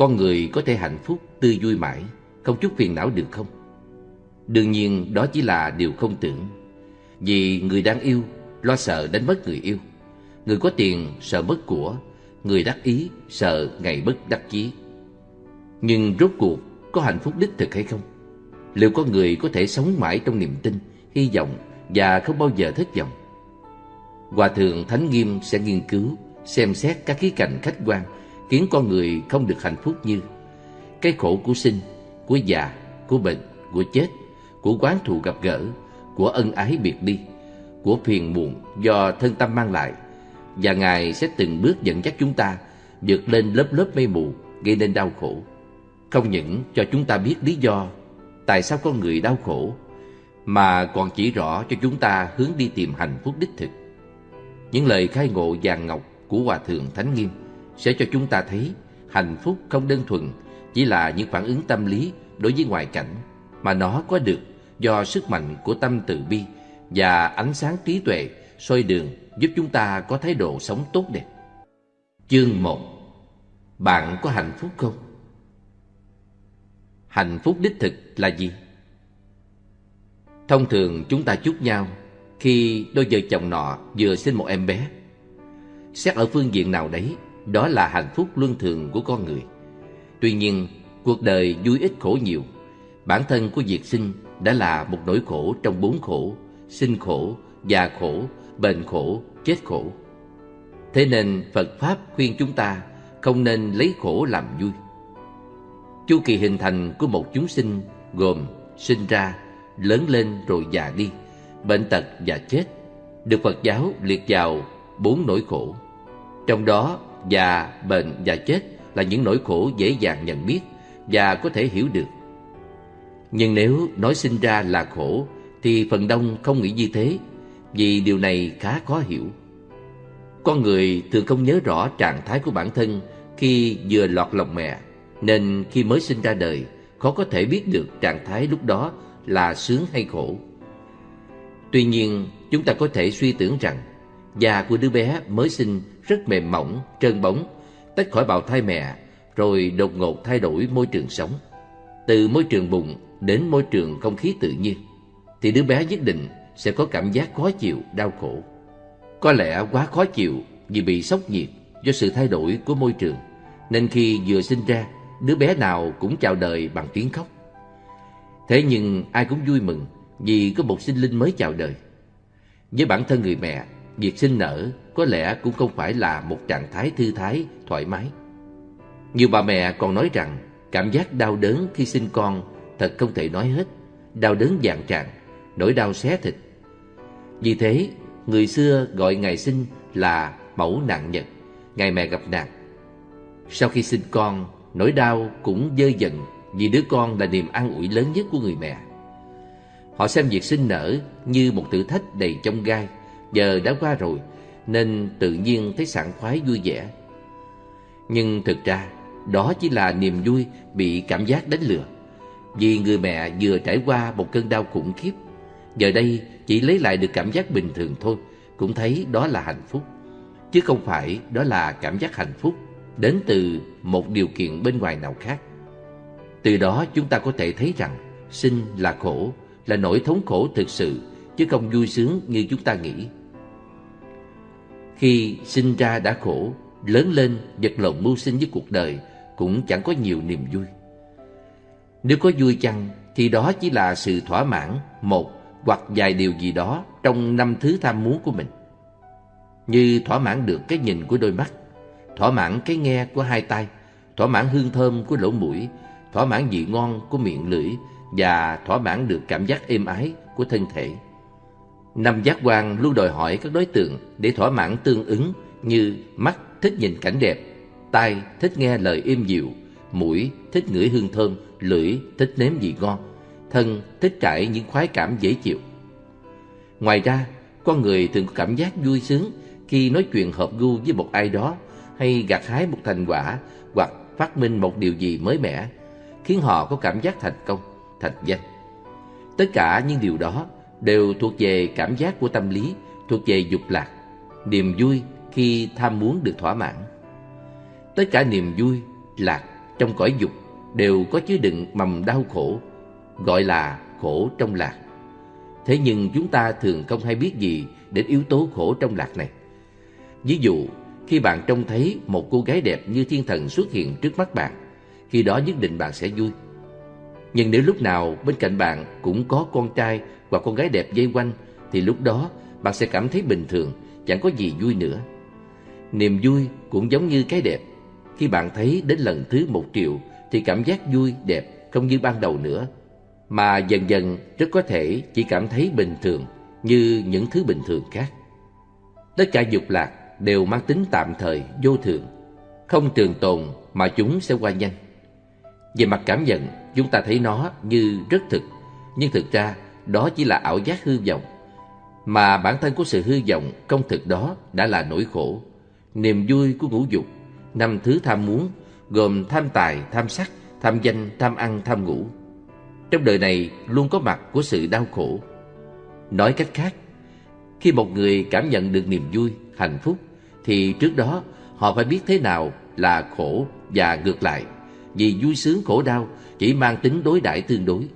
con người có thể hạnh phúc, tươi vui mãi, không chút phiền não được không? Đương nhiên đó chỉ là điều không tưởng. Vì người đang yêu lo sợ đánh mất người yêu. Người có tiền sợ mất của, người đắc ý sợ ngày mất đắc chí. Nhưng rốt cuộc có hạnh phúc đích thực hay không? Liệu có người có thể sống mãi trong niềm tin, hy vọng và không bao giờ thất vọng? Hòa thượng Thánh Nghiêm sẽ nghiên cứu, xem xét các khía cạnh khách quan khiến con người không được hạnh phúc như cái khổ của sinh, của già, của bệnh, của chết, của quán thù gặp gỡ, của ân ái biệt đi, của phiền muộn do thân tâm mang lại. Và Ngài sẽ từng bước dẫn dắt chúng ta vượt lên lớp lớp mây mù gây nên đau khổ. Không những cho chúng ta biết lý do tại sao con người đau khổ, mà còn chỉ rõ cho chúng ta hướng đi tìm hạnh phúc đích thực. Những lời khai ngộ vàng ngọc của Hòa Thượng Thánh Nghiêm sẽ cho chúng ta thấy hạnh phúc không đơn thuần chỉ là những phản ứng tâm lý đối với ngoại cảnh, mà nó có được do sức mạnh của tâm từ bi và ánh sáng trí tuệ soi đường giúp chúng ta có thái độ sống tốt đẹp. Chương 1 Bạn có hạnh phúc không? Hạnh phúc đích thực là gì? Thông thường chúng ta chúc nhau khi đôi vợ chồng nọ vừa sinh một em bé. Xét ở phương diện nào đấy, đó là hạnh phúc luân thường của con người. Tuy nhiên, cuộc đời vui ít khổ nhiều. Bản thân của việc sinh đã là một nỗi khổ trong bốn khổ, sinh khổ, già khổ, bệnh khổ, chết khổ. Thế nên Phật Pháp khuyên chúng ta không nên lấy khổ làm vui. Chu kỳ hình thành của một chúng sinh gồm sinh ra, lớn lên rồi già đi, bệnh tật và chết, được Phật giáo liệt vào bốn nỗi khổ. Trong đó, già, bệnh và chết là những nỗi khổ dễ dàng nhận biết và có thể hiểu được. Nhưng nếu nói sinh ra là khổ thì phần đông không nghĩ như thế vì điều này khá khó hiểu. Con người thường không nhớ rõ trạng thái của bản thân khi vừa lọt lòng mẹ nên khi mới sinh ra đời khó có thể biết được trạng thái lúc đó là sướng hay khổ. Tuy nhiên, chúng ta có thể suy tưởng rằng già của đứa bé mới sinh rất mềm mỏng, trơn bóng, tách khỏi bào thai mẹ, rồi đột ngột thay đổi môi trường sống. Từ môi trường bụng đến môi trường không khí tự nhiên, thì đứa bé nhất định sẽ có cảm giác khó chịu, đau khổ. Có lẽ quá khó chịu vì bị sốc nhiệt do sự thay đổi của môi trường, nên khi vừa sinh ra, đứa bé nào cũng chào đời bằng tiếng khóc. Thế nhưng ai cũng vui mừng vì có một sinh linh mới chào đời. Với bản thân người mẹ, việc sinh nở có lẽ cũng không phải là một trạng thái thư thái, thoải mái. Nhiều bà mẹ còn nói rằng cảm giác đau đớn khi sinh con thật không thể nói hết, đau đớn dạng tràn, nỗi đau xé thịt. Vì thế, người xưa gọi ngày sinh là mẫu nạn nhật, ngày mẹ gặp nạn. Sau khi sinh con, nỗi đau cũng dơ dần vì đứa con là niềm an ủi lớn nhất của người mẹ. Họ xem việc sinh nở như một thử thách đầy trong gai, giờ đã qua rồi nên tự nhiên thấy sảng khoái vui vẻ. Nhưng thực ra, đó chỉ là niềm vui bị cảm giác đánh lừa. Vì người mẹ vừa trải qua một cơn đau khủng khiếp, giờ đây chỉ lấy lại được cảm giác bình thường thôi, cũng thấy đó là hạnh phúc. Chứ không phải đó là cảm giác hạnh phúc đến từ một điều kiện bên ngoài nào khác. Từ đó chúng ta có thể thấy rằng sinh là khổ, là nỗi thống khổ thực sự, chứ không vui sướng như chúng ta nghĩ. Khi sinh ra đã khổ, lớn lên vật lộn mưu sinh với cuộc đời cũng chẳng có nhiều niềm vui. Nếu có vui chăng thì đó chỉ là sự thỏa mãn một hoặc vài điều gì đó trong năm thứ tham muốn của mình. Như thỏa mãn được cái nhìn của đôi mắt, thỏa mãn cái nghe của hai tay, thỏa mãn hương thơm của lỗ mũi, thỏa mãn vị ngon của miệng lưỡi và thỏa mãn được cảm giác êm ái của thân thể. Năm giác quan luôn đòi hỏi các đối tượng để thỏa mãn tương ứng như mắt thích nhìn cảnh đẹp, tai thích nghe lời êm dịu, mũi thích ngửi hương thơm, lưỡi thích nếm vị ngon, thân thích trải những khoái cảm dễ chịu. Ngoài ra, con người thường có cảm giác vui sướng khi nói chuyện hợp gu với một ai đó hay gặt hái một thành quả hoặc phát minh một điều gì mới mẻ, khiến họ có cảm giác thành công, thành danh. Tất cả những điều đó đều thuộc về cảm giác của tâm lý, thuộc về dục lạc, niềm vui khi tham muốn được thỏa mãn. Tất cả niềm vui, lạc trong cõi dục đều có chứa đựng mầm đau khổ, gọi là khổ trong lạc. Thế nhưng chúng ta thường không hay biết gì đến yếu tố khổ trong lạc này. Ví dụ, khi bạn trông thấy một cô gái đẹp như thiên thần xuất hiện trước mắt bạn, khi đó nhất định bạn sẽ vui. Nhưng nếu lúc nào bên cạnh bạn cũng có con trai và con gái đẹp dây quanh, thì lúc đó bạn sẽ cảm thấy bình thường, chẳng có gì vui nữa. Niềm vui cũng giống như cái đẹp. Khi bạn thấy đến lần thứ một triệu, thì cảm giác vui, đẹp không như ban đầu nữa. Mà dần dần rất có thể chỉ cảm thấy bình thường như những thứ bình thường khác. Tất cả dục lạc đều mang tính tạm thời, vô thường, không trường tồn mà chúng sẽ qua nhanh. Về mặt cảm nhận, chúng ta thấy nó như rất thực, nhưng thực ra đó chỉ là ảo giác hư vọng. Mà bản thân của sự hư vọng công thực đó đã là nỗi khổ, niềm vui của ngũ dục, năm thứ tham muốn gồm tham tài, tham sắc, tham danh, tham ăn, tham ngủ. Trong đời này luôn có mặt của sự đau khổ. Nói cách khác, khi một người cảm nhận được niềm vui, hạnh phúc, thì trước đó họ phải biết thế nào là khổ và ngược lại vì vui sướng khổ đau chỉ mang tính đối đãi tương đối.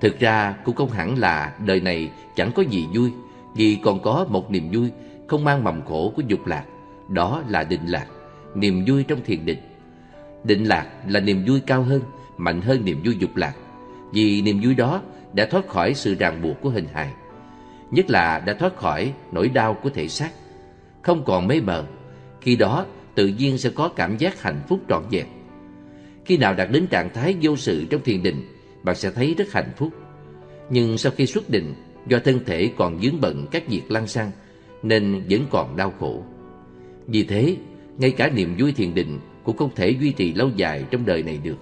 Thực ra cũng không hẳn là đời này chẳng có gì vui, vì còn có một niềm vui không mang mầm khổ của dục lạc, đó là định lạc, niềm vui trong thiền định. Định lạc là niềm vui cao hơn, mạnh hơn niềm vui dục lạc, vì niềm vui đó đã thoát khỏi sự ràng buộc của hình hài, nhất là đã thoát khỏi nỗi đau của thể xác, không còn mê mờ. Khi đó tự nhiên sẽ có cảm giác hạnh phúc trọn vẹn. Khi nào đạt đến trạng thái vô sự trong thiền định, bạn sẽ thấy rất hạnh phúc. Nhưng sau khi xuất định, do thân thể còn dướng bận các việc lăng xăng, nên vẫn còn đau khổ. Vì thế, ngay cả niềm vui thiền định cũng không thể duy trì lâu dài trong đời này được.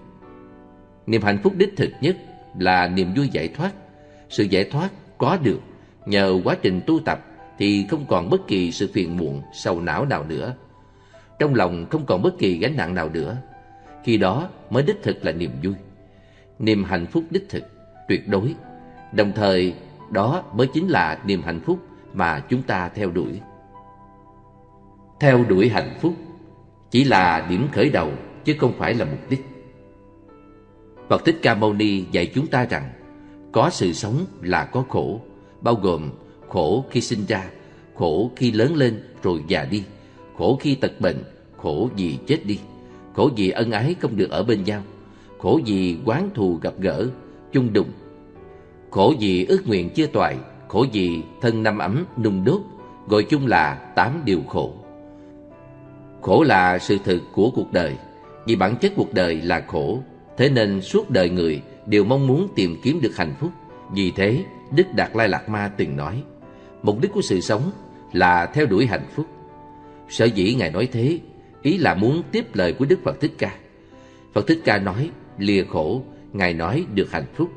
Niềm hạnh phúc đích thực nhất là niềm vui giải thoát. Sự giải thoát có được nhờ quá trình tu tập thì không còn bất kỳ sự phiền muộn, sầu não nào nữa. Trong lòng không còn bất kỳ gánh nặng nào nữa. Khi đó mới đích thực là niềm vui. Niềm hạnh phúc đích thực, tuyệt đối. Đồng thời đó mới chính là niềm hạnh phúc mà chúng ta theo đuổi. Theo đuổi hạnh phúc chỉ là điểm khởi đầu chứ không phải là mục đích. Phật Thích Ca Mâu Ni dạy chúng ta rằng Có sự sống là có khổ Bao gồm khổ khi sinh ra Khổ khi lớn lên rồi già đi Khổ khi tật bệnh Khổ vì chết đi khổ vì ân ái không được ở bên nhau, khổ vì quán thù gặp gỡ, chung đụng, khổ vì ước nguyện chưa toại, khổ vì thân năm ấm nung đốt, gọi chung là tám điều khổ. Khổ là sự thực của cuộc đời, vì bản chất cuộc đời là khổ, thế nên suốt đời người đều mong muốn tìm kiếm được hạnh phúc. Vì thế, Đức Đạt Lai Lạt Ma từng nói, mục đích của sự sống là theo đuổi hạnh phúc. Sở dĩ Ngài nói thế ý là muốn tiếp lời của Đức Phật Thích Ca. Phật Thích Ca nói, lìa khổ, Ngài nói được hạnh phúc.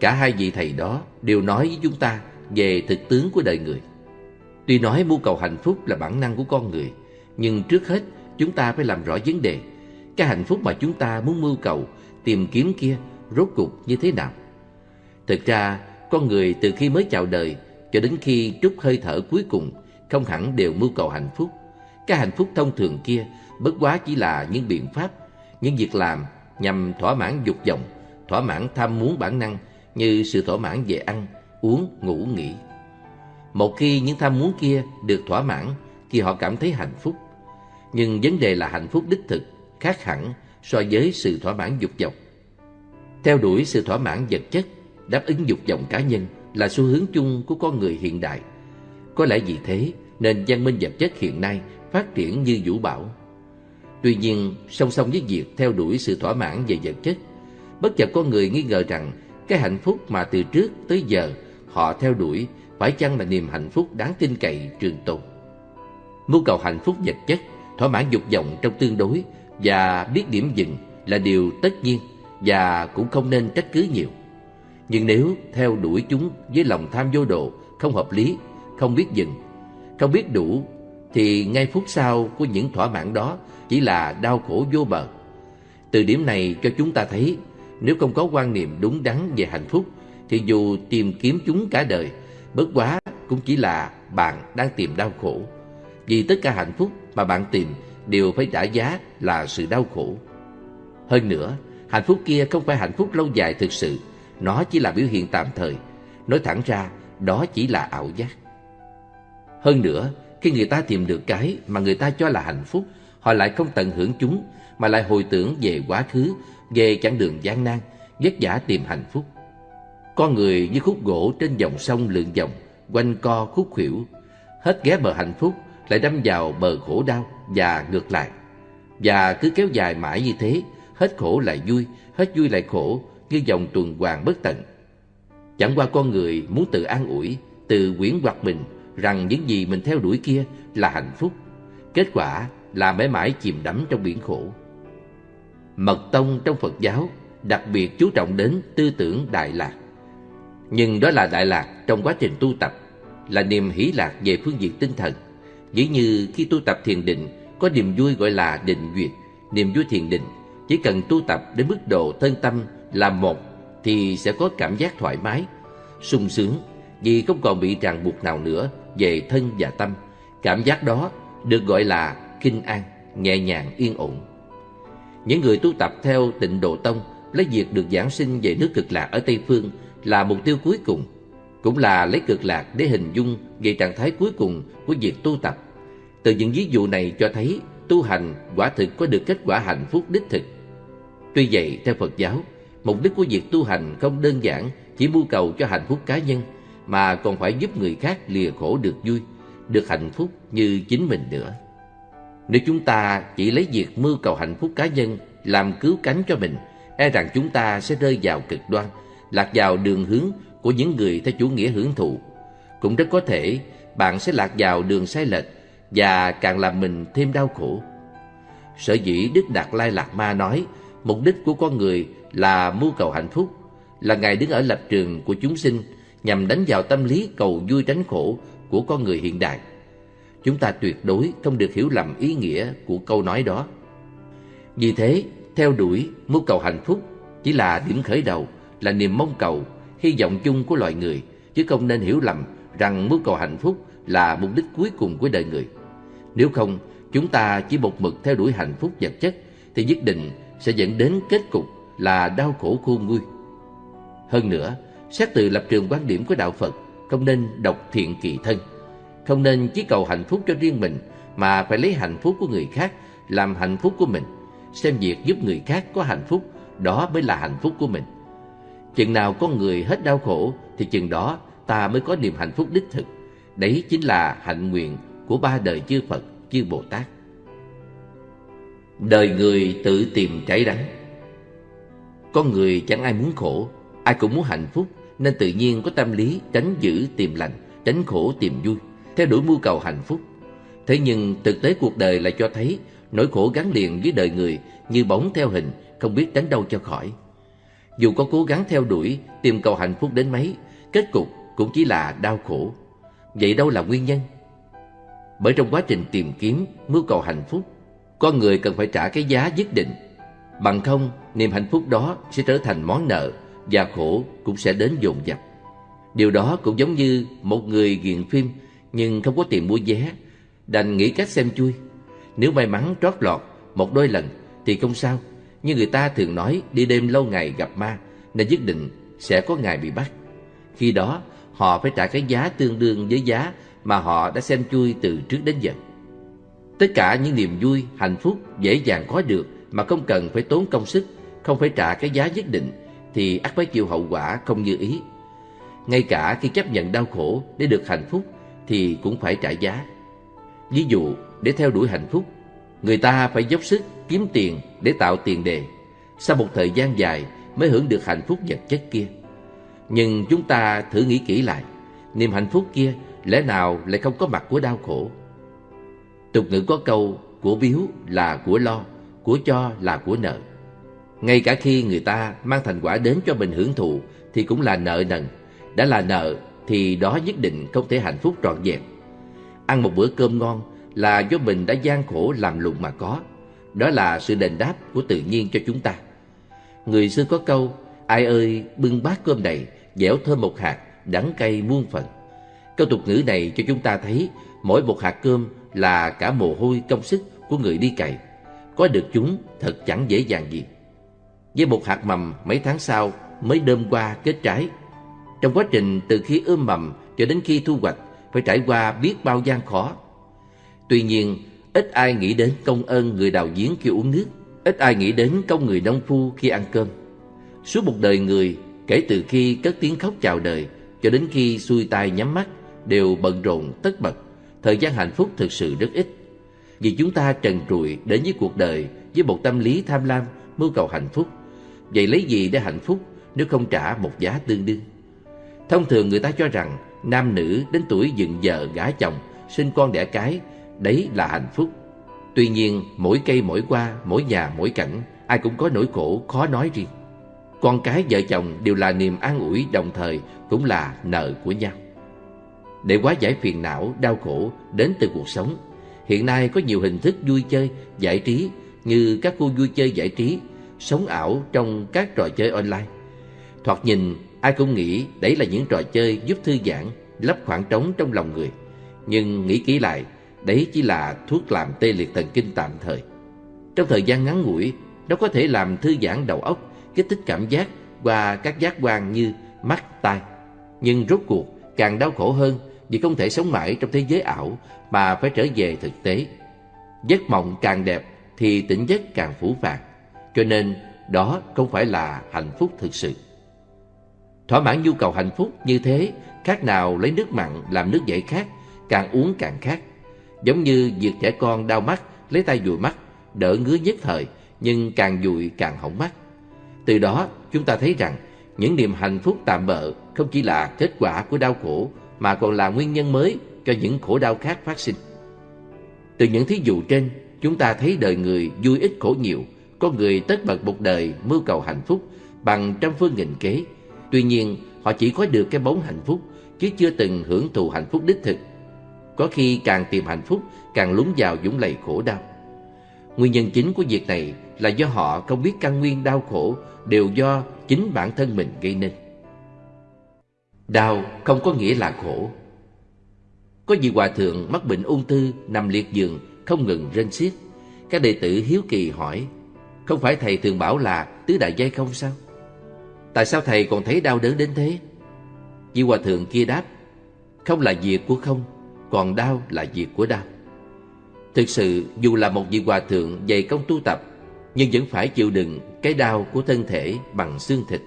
Cả hai vị thầy đó đều nói với chúng ta về thực tướng của đời người. Tuy nói mưu cầu hạnh phúc là bản năng của con người, nhưng trước hết chúng ta phải làm rõ vấn đề. Cái hạnh phúc mà chúng ta muốn mưu cầu, tìm kiếm kia rốt cuộc như thế nào? Thực ra, con người từ khi mới chào đời cho đến khi trút hơi thở cuối cùng không hẳn đều mưu cầu hạnh phúc. Cái hạnh phúc thông thường kia bất quá chỉ là những biện pháp, những việc làm nhằm thỏa mãn dục vọng, thỏa mãn tham muốn bản năng như sự thỏa mãn về ăn, uống, ngủ, nghỉ. Một khi những tham muốn kia được thỏa mãn thì họ cảm thấy hạnh phúc. Nhưng vấn đề là hạnh phúc đích thực khác hẳn so với sự thỏa mãn dục vọng. Theo đuổi sự thỏa mãn vật chất, đáp ứng dục vọng cá nhân là xu hướng chung của con người hiện đại. Có lẽ vì thế nên văn minh vật chất hiện nay phát triển như vũ bão. Tuy nhiên, song song với việc theo đuổi sự thỏa mãn về vật chất, bất chợt có người nghi ngờ rằng cái hạnh phúc mà từ trước tới giờ họ theo đuổi phải chăng là niềm hạnh phúc đáng tin cậy trường tồn. Mưu cầu hạnh phúc vật chất, thỏa mãn dục vọng trong tương đối và biết điểm dừng là điều tất nhiên và cũng không nên trách cứ nhiều. Nhưng nếu theo đuổi chúng với lòng tham vô độ, không hợp lý, không biết dừng, không biết đủ, thì ngay phút sau của những thỏa mãn đó chỉ là đau khổ vô bờ. Từ điểm này cho chúng ta thấy, nếu không có quan niệm đúng đắn về hạnh phúc, thì dù tìm kiếm chúng cả đời, bất quá cũng chỉ là bạn đang tìm đau khổ. Vì tất cả hạnh phúc mà bạn tìm đều phải trả giá là sự đau khổ. Hơn nữa, hạnh phúc kia không phải hạnh phúc lâu dài thực sự, nó chỉ là biểu hiện tạm thời. Nói thẳng ra, đó chỉ là ảo giác. Hơn nữa, khi người ta tìm được cái mà người ta cho là hạnh phúc, họ lại không tận hưởng chúng, mà lại hồi tưởng về quá khứ, về chặng đường gian nan, vất vả tìm hạnh phúc. Con người như khúc gỗ trên dòng sông lượn vòng, quanh co khúc khuỷu, hết ghé bờ hạnh phúc lại đâm vào bờ khổ đau và ngược lại. Và cứ kéo dài mãi như thế, hết khổ lại vui, hết vui lại khổ, như dòng tuần hoàn bất tận. Chẳng qua con người muốn tự an ủi, tự quyển hoặc mình rằng những gì mình theo đuổi kia là hạnh phúc. Kết quả là mãi mãi chìm đắm trong biển khổ. Mật tông trong Phật giáo đặc biệt chú trọng đến tư tưởng Đại Lạc. Nhưng đó là Đại Lạc trong quá trình tu tập, là niềm hỷ lạc về phương diện tinh thần. Dĩ như khi tu tập thiền định, có niềm vui gọi là định duyệt, niềm vui thiền định. Chỉ cần tu tập đến mức độ thân tâm là một thì sẽ có cảm giác thoải mái, sung sướng vì không còn bị ràng buộc nào nữa về thân và tâm. Cảm giác đó được gọi là kinh an, nhẹ nhàng yên ổn. Những người tu tập theo tịnh độ tông lấy việc được giảng sinh về nước cực lạc ở Tây Phương là mục tiêu cuối cùng, cũng là lấy cực lạc để hình dung về trạng thái cuối cùng của việc tu tập. Từ những ví dụ này cho thấy tu hành quả thực có được kết quả hạnh phúc đích thực. Tuy vậy, theo Phật giáo, mục đích của việc tu hành không đơn giản chỉ mưu cầu cho hạnh phúc cá nhân, mà còn phải giúp người khác lìa khổ được vui, được hạnh phúc như chính mình nữa. Nếu chúng ta chỉ lấy việc mưu cầu hạnh phúc cá nhân làm cứu cánh cho mình, e rằng chúng ta sẽ rơi vào cực đoan, lạc vào đường hướng của những người theo chủ nghĩa hưởng thụ. Cũng rất có thể bạn sẽ lạc vào đường sai lệch và càng làm mình thêm đau khổ. Sở dĩ Đức Đạt Lai Lạt Ma nói mục đích của con người là mưu cầu hạnh phúc, là Ngài đứng ở lập trường của chúng sinh nhằm đánh vào tâm lý cầu vui tránh khổ của con người hiện đại. Chúng ta tuyệt đối không được hiểu lầm ý nghĩa của câu nói đó. Vì thế, theo đuổi mưu cầu hạnh phúc chỉ là điểm khởi đầu, là niềm mong cầu, hy vọng chung của loài người, chứ không nên hiểu lầm rằng mưu cầu hạnh phúc là mục đích cuối cùng của đời người. Nếu không, chúng ta chỉ một mực theo đuổi hạnh phúc vật chất thì nhất định sẽ dẫn đến kết cục là đau khổ khôn nguôi. Hơn nữa, xét từ lập trường quan điểm của đạo Phật, không nên độc thiện kỳ thân, không nên chỉ cầu hạnh phúc cho riêng mình mà phải lấy hạnh phúc của người khác làm hạnh phúc của mình, xem việc giúp người khác có hạnh phúc, đó mới là hạnh phúc của mình. Chừng nào con người hết đau khổ thì chừng đó ta mới có niềm hạnh phúc đích thực. Đấy chính là hạnh nguyện của ba đời chư Phật, chư Bồ Tát. Đời người tự tìm trái đắng Con người chẳng ai muốn khổ, ai cũng muốn hạnh phúc, nên tự nhiên có tâm lý tránh giữ tìm lành, tránh khổ tìm vui, theo đuổi mưu cầu hạnh phúc. Thế nhưng thực tế cuộc đời lại cho thấy nỗi khổ gắn liền với đời người như bóng theo hình, không biết đánh đâu cho khỏi. Dù có cố gắng theo đuổi, tìm cầu hạnh phúc đến mấy, kết cục cũng chỉ là đau khổ. Vậy đâu là nguyên nhân? Bởi trong quá trình tìm kiếm, mưu cầu hạnh phúc, con người cần phải trả cái giá nhất định. Bằng không, niềm hạnh phúc đó sẽ trở thành món nợ và khổ cũng sẽ đến dồn dập. Điều đó cũng giống như một người nghiện phim nhưng không có tiền mua vé, đành nghĩ cách xem chui. Nếu may mắn trót lọt một đôi lần thì không sao, nhưng người ta thường nói đi đêm lâu ngày gặp ma nên nhất định sẽ có ngày bị bắt. Khi đó, họ phải trả cái giá tương đương với giá mà họ đã xem chui từ trước đến giờ. Tất cả những niềm vui, hạnh phúc dễ dàng có được mà không cần phải tốn công sức, không phải trả cái giá nhất định thì ắt phải chịu hậu quả không như ý. Ngay cả khi chấp nhận đau khổ để được hạnh phúc thì cũng phải trả giá. Ví dụ, để theo đuổi hạnh phúc, người ta phải dốc sức kiếm tiền để tạo tiền đề. Sau một thời gian dài mới hưởng được hạnh phúc vật chất kia. Nhưng chúng ta thử nghĩ kỹ lại, niềm hạnh phúc kia lẽ nào lại không có mặt của đau khổ? Tục ngữ có câu, của biếu là của lo, của cho là của nợ. Ngay cả khi người ta mang thành quả đến cho mình hưởng thụ thì cũng là nợ nần. Đã là nợ thì đó nhất định không thể hạnh phúc trọn vẹn. Ăn một bữa cơm ngon là do mình đã gian khổ làm lụng mà có. Đó là sự đền đáp của tự nhiên cho chúng ta. Người xưa có câu, ai ơi bưng bát cơm đầy, dẻo thơm một hạt, đắng cay muôn phần. Câu tục ngữ này cho chúng ta thấy mỗi một hạt cơm là cả mồ hôi công sức của người đi cày. Có được chúng thật chẳng dễ dàng gì. Với một hạt mầm mấy tháng sau mới đơm qua kết trái. Trong quá trình từ khi ươm mầm cho đến khi thu hoạch phải trải qua biết bao gian khó. Tuy nhiên, ít ai nghĩ đến công ơn người đào giếng khi uống nước, ít ai nghĩ đến công người nông phu khi ăn cơm. Suốt một đời người, kể từ khi cất tiếng khóc chào đời cho đến khi xuôi tay nhắm mắt, đều bận rộn tất bật. Thời gian hạnh phúc thực sự rất ít. Vì chúng ta trần trụi đến với cuộc đời với một tâm lý tham lam, mưu cầu hạnh phúc. Vậy lấy gì để hạnh phúc nếu không trả một giá tương đương? Thông thường người ta cho rằng nam nữ đến tuổi dựng vợ gả chồng, sinh con đẻ cái, đấy là hạnh phúc. Tuy nhiên, mỗi cây mỗi qua, mỗi nhà mỗi cảnh, ai cũng có nỗi khổ khó nói riêng. Con cái vợ chồng đều là niềm an ủi đồng thời cũng là nợ của nhau. Để quá giải phiền não, đau khổ đến từ cuộc sống, hiện nay có nhiều hình thức vui chơi, giải trí như các khu vui chơi giải trí, sống ảo trong các trò chơi online. Thoạt nhìn, ai cũng nghĩ đấy là những trò chơi giúp thư giãn, lấp khoảng trống trong lòng người. Nhưng nghĩ kỹ lại, đấy chỉ là thuốc làm tê liệt thần kinh tạm thời. Trong thời gian ngắn ngủi, nó có thể làm thư giãn đầu óc, kích thích cảm giác qua các giác quan như mắt, tai. Nhưng rốt cuộc càng đau khổ hơn vì không thể sống mãi trong thế giới ảo mà phải trở về thực tế. Giấc mộng càng đẹp thì tỉnh giấc càng phủ phàng. Cho nên đó không phải là hạnh phúc thực sự. Thỏa mãn nhu cầu hạnh phúc như thế khác nào lấy nước mặn làm nước giải khát, càng uống càng khát. Giống như việc trẻ con đau mắt, lấy tay dụi mắt, đỡ ngứa nhất thời, nhưng càng dụi càng hỏng mắt. Từ đó chúng ta thấy rằng những niềm hạnh phúc tạm bợ không chỉ là kết quả của đau khổ mà còn là nguyên nhân mới cho những khổ đau khác phát sinh. Từ những thí dụ trên, chúng ta thấy đời người vui ít khổ nhiều, có người tất bật một đời mưu cầu hạnh phúc bằng trăm phương nghìn kế. Tuy nhiên, họ chỉ có được cái bóng hạnh phúc, chứ chưa từng hưởng thụ hạnh phúc đích thực. Có khi càng tìm hạnh phúc, càng lún vào dũng lầy khổ đau. Nguyên nhân chính của việc này là do họ không biết căn nguyên đau khổ đều do chính bản thân mình gây nên. Đau không có nghĩa là khổ. Có vị hòa thượng mắc bệnh ung thư nằm liệt giường không ngừng rên xiết. Các đệ tử hiếu kỳ hỏi, không phải thầy thường bảo là tứ đại giai không sao? Tại sao thầy còn thấy đau đớn đến thế? Vị hòa thượng kia đáp, không là việc của không, còn đau là việc của đau. Thực sự dù là một vị hòa thượng dày công tu tập nhưng vẫn phải chịu đựng cái đau của thân thể bằng xương thịt.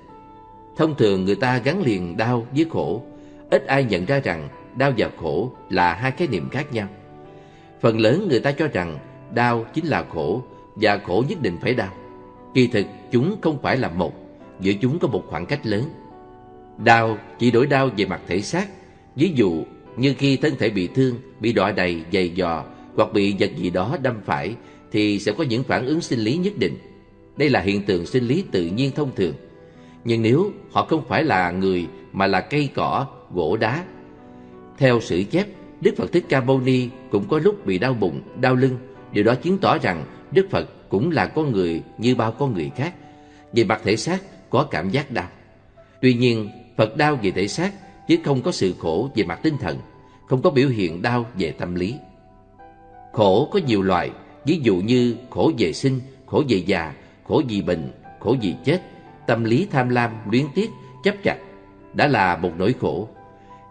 Thông thường người ta gắn liền đau với khổ, ít ai nhận ra rằng đau và khổ là hai khái niệm khác nhau. Phần lớn người ta cho rằng đau chính là khổ và khổ nhất định phải đau. Kỳ thực chúng không phải là một, giữa chúng có một khoảng cách lớn. Đau chỉ đổi đau về mặt thể xác, ví dụ như khi thân thể bị thương, bị đọa đầy, dày dò hoặc bị vật gì đó đâm phải thì sẽ có những phản ứng sinh lý nhất định. Đây là hiện tượng sinh lý tự nhiên thông thường. Nhưng nếu họ không phải là người mà là cây cỏ, gỗ đá. Theo sử chép, Đức Phật Thích Ca Mâu Ni cũng có lúc bị đau bụng, đau lưng. Điều đó chứng tỏ rằng Đức Phật cũng là con người như bao con người khác. Về mặt thể xác có cảm giác đau. Tuy nhiên, Phật đau về thể xác chứ không có sự khổ về mặt tinh thần, không có biểu hiện đau về tâm lý. Khổ có nhiều loại, ví dụ như khổ về sinh, khổ về già, khổ vì bệnh, khổ vì chết, tâm lý tham lam, luyến tiếc, chấp chặt, đã là một nỗi khổ.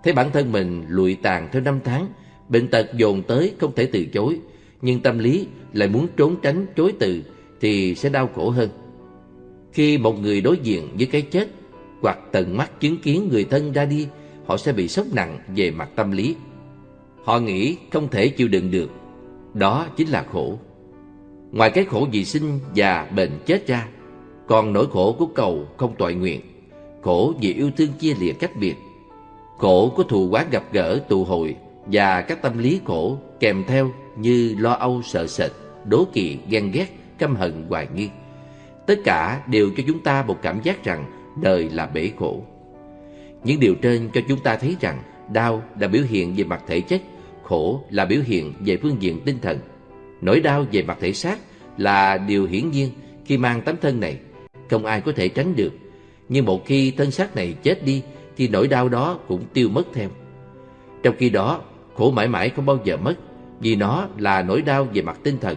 Thấy bản thân mình lụi tàn theo năm tháng, bệnh tật dồn tới không thể từ chối, nhưng tâm lý lại muốn trốn tránh chối từ thì sẽ đau khổ hơn. Khi một người đối diện với cái chết hoặc tận mắt chứng kiến người thân ra đi, họ sẽ bị sốc nặng về mặt tâm lý. Họ nghĩ không thể chịu đựng được đó chính là khổ. Ngoài cái khổ vì sinh và bệnh chết ra, còn nỗi khổ của cầu không tội nguyện, khổ vì yêu thương chia lìa cách biệt, khổ của thù quán gặp gỡ tù hội và các tâm lý khổ kèm theo như lo âu sợ sệt, đố kỵ, ghen ghét, căm hận, hoài nghi. Tất cả đều cho chúng ta một cảm giác rằng đời là bể khổ. Những điều trên cho chúng ta thấy rằng đau là biểu hiện về mặt thể chất khổ là biểu hiện về phương diện tinh thần. Nỗi đau về mặt thể xác là điều hiển nhiên khi mang tấm thân này, không ai có thể tránh được. Nhưng một khi thân xác này chết đi thì nỗi đau đó cũng tiêu mất theo. Trong khi đó, khổ mãi mãi không bao giờ mất vì nó là nỗi đau về mặt tinh thần.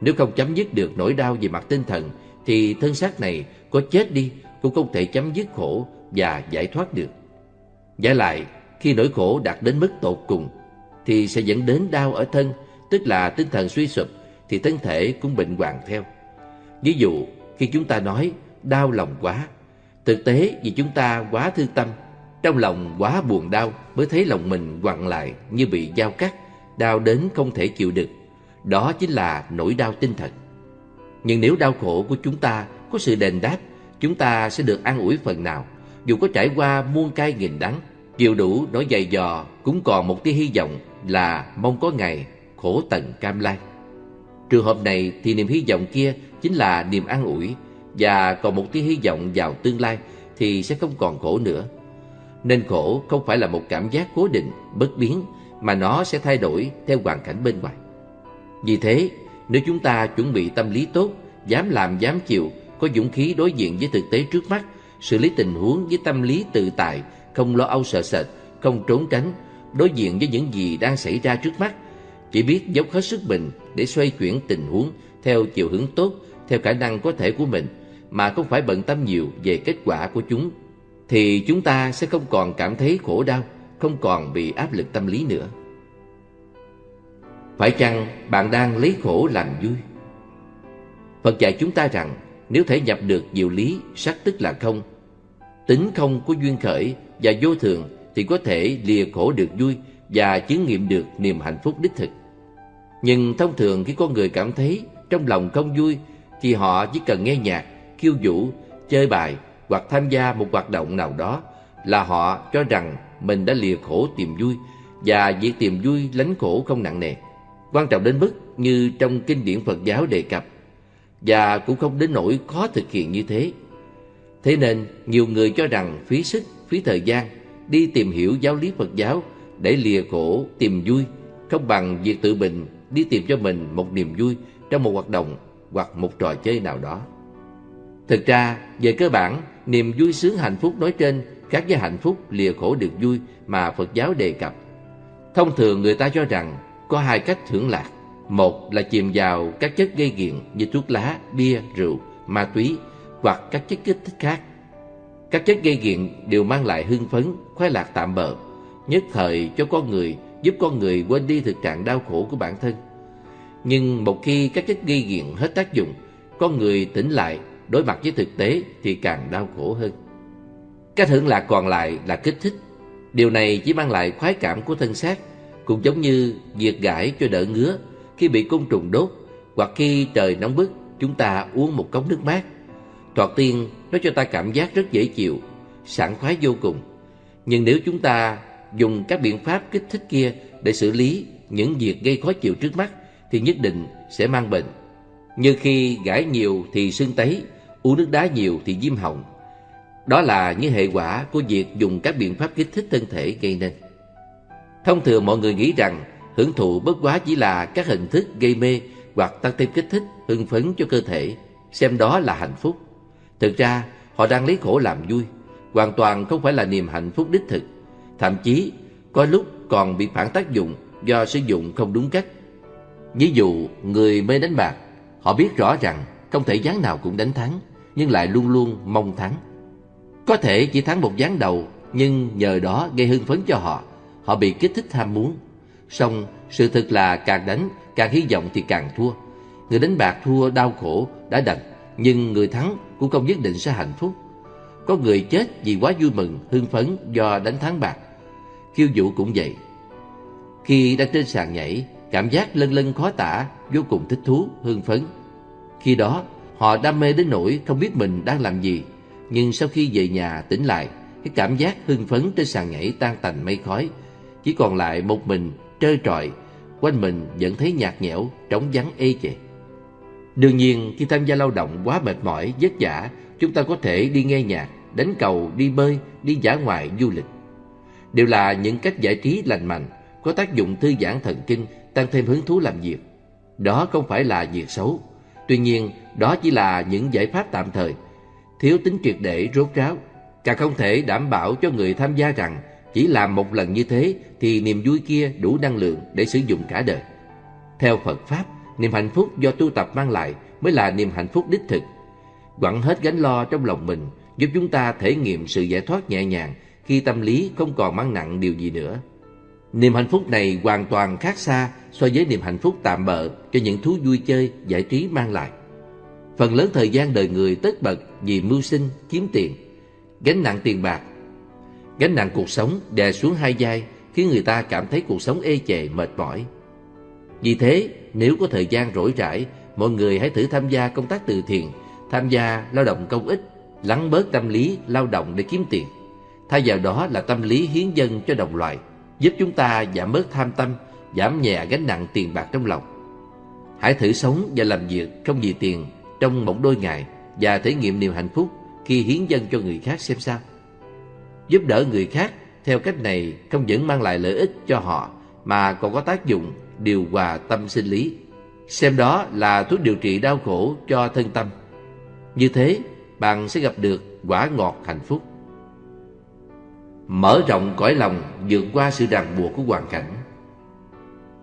Nếu không chấm dứt được nỗi đau về mặt tinh thần thì thân xác này có chết đi cũng không thể chấm dứt khổ và giải thoát được. Giả lại, khi nỗi khổ đạt đến mức tột cùng thì sẽ dẫn đến đau ở thân, tức là tinh thần suy sụp thì thân thể cũng bệnh hoạn theo. Ví dụ, khi chúng ta nói đau lòng quá, thực tế vì chúng ta quá thương tâm, trong lòng quá buồn đau mới thấy lòng mình quặn lại như bị dao cắt, đau đến không thể chịu được. Đó chính là nỗi đau tinh thần. Nhưng nếu đau khổ của chúng ta có sự đền đáp, chúng ta sẽ được an ủi phần nào, dù có trải qua muôn cay nghìn đắng, chịu đủ nỗi dày dò cũng còn một tia hy vọng là mong có ngày khổ tận cam lai. Trường hợp này thì niềm hy vọng kia chính là niềm an ủi và còn một tia hy vọng vào tương lai thì sẽ không còn khổ nữa. Nên khổ không phải là một cảm giác cố định, bất biến mà nó sẽ thay đổi theo hoàn cảnh bên ngoài. Vì thế, nếu chúng ta chuẩn bị tâm lý tốt, dám làm dám chịu, có dũng khí đối diện với thực tế trước mắt, xử lý tình huống với tâm lý tự tại, không lo âu sợ sệt, không trốn tránh, đối diện với những gì đang xảy ra trước mắt, chỉ biết dốc hết sức mình để xoay chuyển tình huống theo chiều hướng tốt, theo khả năng có thể của mình, mà không phải bận tâm nhiều về kết quả của chúng, thì chúng ta sẽ không còn cảm thấy khổ đau, không còn bị áp lực tâm lý nữa. Phải chăng bạn đang lấy khổ làm vui? Phật dạy chúng ta rằng nếu thể nhập được diệu lý sắc tức là không, tính không của duyên khởi và vô thường thì có thể lìa khổ được vui và chứng nghiệm được niềm hạnh phúc đích thực. Nhưng thông thường khi con người cảm thấy trong lòng không vui thì họ chỉ cần nghe nhạc, khiêu vũ, chơi bài hoặc tham gia một hoạt động nào đó là họ cho rằng mình đã lìa khổ tìm vui và việc tìm vui lánh khổ không nặng nề. Quan trọng đến mức như trong kinh điển Phật giáo đề cập và cũng không đến nỗi khó thực hiện như thế. Thế nên nhiều người cho rằng phí sức, phí thời gian đi tìm hiểu giáo lý Phật giáo để lìa khổ tìm vui không bằng việc tự mình đi tìm cho mình một niềm vui trong một hoạt động hoặc một trò chơi nào đó. Thực ra, về cơ bản, niềm vui sướng hạnh phúc nói trên khác với hạnh phúc lìa khổ được vui mà Phật giáo đề cập. Thông thường người ta cho rằng có hai cách hưởng lạc. Một là chìm vào các chất gây nghiện như thuốc lá, bia, rượu, ma túy hoặc các chất kích thích khác. Các chất gây nghiện đều mang lại hưng phấn, khoái lạc tạm bợ, nhất thời cho con người, giúp con người quên đi thực trạng đau khổ của bản thân. Nhưng một khi các chất gây nghiện hết tác dụng, con người tỉnh lại, đối mặt với thực tế thì càng đau khổ hơn. Cách hưởng lạc còn lại là kích thích. Điều này chỉ mang lại khoái cảm của thân xác, cũng giống như việc gãi cho đỡ ngứa khi bị côn trùng đốt hoặc khi trời nóng bức chúng ta uống một cốc nước mát. Thoạt tiên nó cho ta cảm giác rất dễ chịu, sảng khoái vô cùng. Nhưng nếu chúng ta dùng các biện pháp kích thích kia để xử lý những việc gây khó chịu trước mắt thì nhất định sẽ mang bệnh. Như khi gãi nhiều thì sưng tấy, uống nước đá nhiều thì viêm họng. Đó là những hệ quả của việc dùng các biện pháp kích thích thân thể gây nên. Thông thường mọi người nghĩ rằng hưởng thụ bất quá chỉ là các hình thức gây mê hoặc tăng thêm kích thích, hưng phấn cho cơ thể, xem đó là hạnh phúc. Thực ra, họ đang lấy khổ làm vui, hoàn toàn không phải là niềm hạnh phúc đích thực. Thậm chí, có lúc còn bị phản tác dụng do sử dụng không đúng cách. Ví dụ, người mê đánh bạc, họ biết rõ rằng không thể gián nào cũng đánh thắng, nhưng lại luôn luôn mong thắng. Có thể chỉ thắng một gián đầu, nhưng nhờ đó gây hưng phấn cho họ, họ bị kích thích ham muốn. Song sự thực là càng đánh, càng hy vọng thì càng thua. Người đánh bạc thua đau khổ đã đành, nhưng người thắng cũng không nhất định sẽ hạnh phúc. Có người chết vì quá vui mừng, hưng phấn do đánh thắng bạc. Khiêu vũ cũng vậy. Khi đang trên sàn nhảy, cảm giác lân lân khó tả, vô cùng thích thú, hưng phấn. Khi đó, họ đam mê đến nỗi không biết mình đang làm gì. Nhưng sau khi về nhà tỉnh lại, cái cảm giác hưng phấn trên sàn nhảy tan tành mây khói. Chỉ còn lại một mình, trơ trọi, quanh mình vẫn thấy nhạt nhẽo, trống vắng ê chề. Đương nhiên, khi tham gia lao động quá mệt mỏi, vất vả, chúng ta có thể đi nghe nhạc, đánh cầu, đi bơi, đi giả ngoại, du lịch. Đều là những cách giải trí lành mạnh, có tác dụng thư giãn thần kinh, tăng thêm hứng thú làm việc. Đó không phải là việc xấu. Tuy nhiên, đó chỉ là những giải pháp tạm thời, thiếu tính triệt để rốt ráo. Càng không thể đảm bảo cho người tham gia rằng chỉ làm một lần như thế thì niềm vui kia đủ năng lượng để sử dụng cả đời. Theo Phật Pháp, niềm hạnh phúc do tu tập mang lại mới là niềm hạnh phúc đích thực. quẳng hết gánh lo trong lòng mình, giúp chúng ta thể nghiệm sự giải thoát nhẹ nhàng khi tâm lý không còn mang nặng điều gì nữa. Niềm hạnh phúc này hoàn toàn khác xa so với niềm hạnh phúc tạm bợ cho những thú vui chơi, giải trí mang lại. Phần lớn thời gian đời người tất bật vì mưu sinh, kiếm tiền, gánh nặng tiền bạc. Gánh nặng cuộc sống đè xuống hai vai khiến người ta cảm thấy cuộc sống ê chề, mệt mỏi. Vì thế, nếu có thời gian rỗi rãi, mọi người hãy thử tham gia công tác từ thiện, tham gia lao động công ích, lắng bớt tâm lý lao động để kiếm tiền. Thay vào đó là tâm lý hiến dân cho đồng loại, giúp chúng ta giảm bớt tham tâm, giảm nhẹ gánh nặng tiền bạc trong lòng. Hãy thử sống và làm việc không vì tiền trong một đôi ngày và thể nghiệm niềm hạnh phúc khi hiến dân cho người khác xem sao. Giúp đỡ người khác theo cách này không những mang lại lợi ích cho họ mà còn có tác dụng điều hòa tâm sinh lý. Xem đó là thuốc điều trị đau khổ cho thân tâm. Như thế, bạn sẽ gặp được quả ngọt hạnh phúc. Mở rộng cõi lòng vượt qua sự ràng buộc của hoàn cảnh.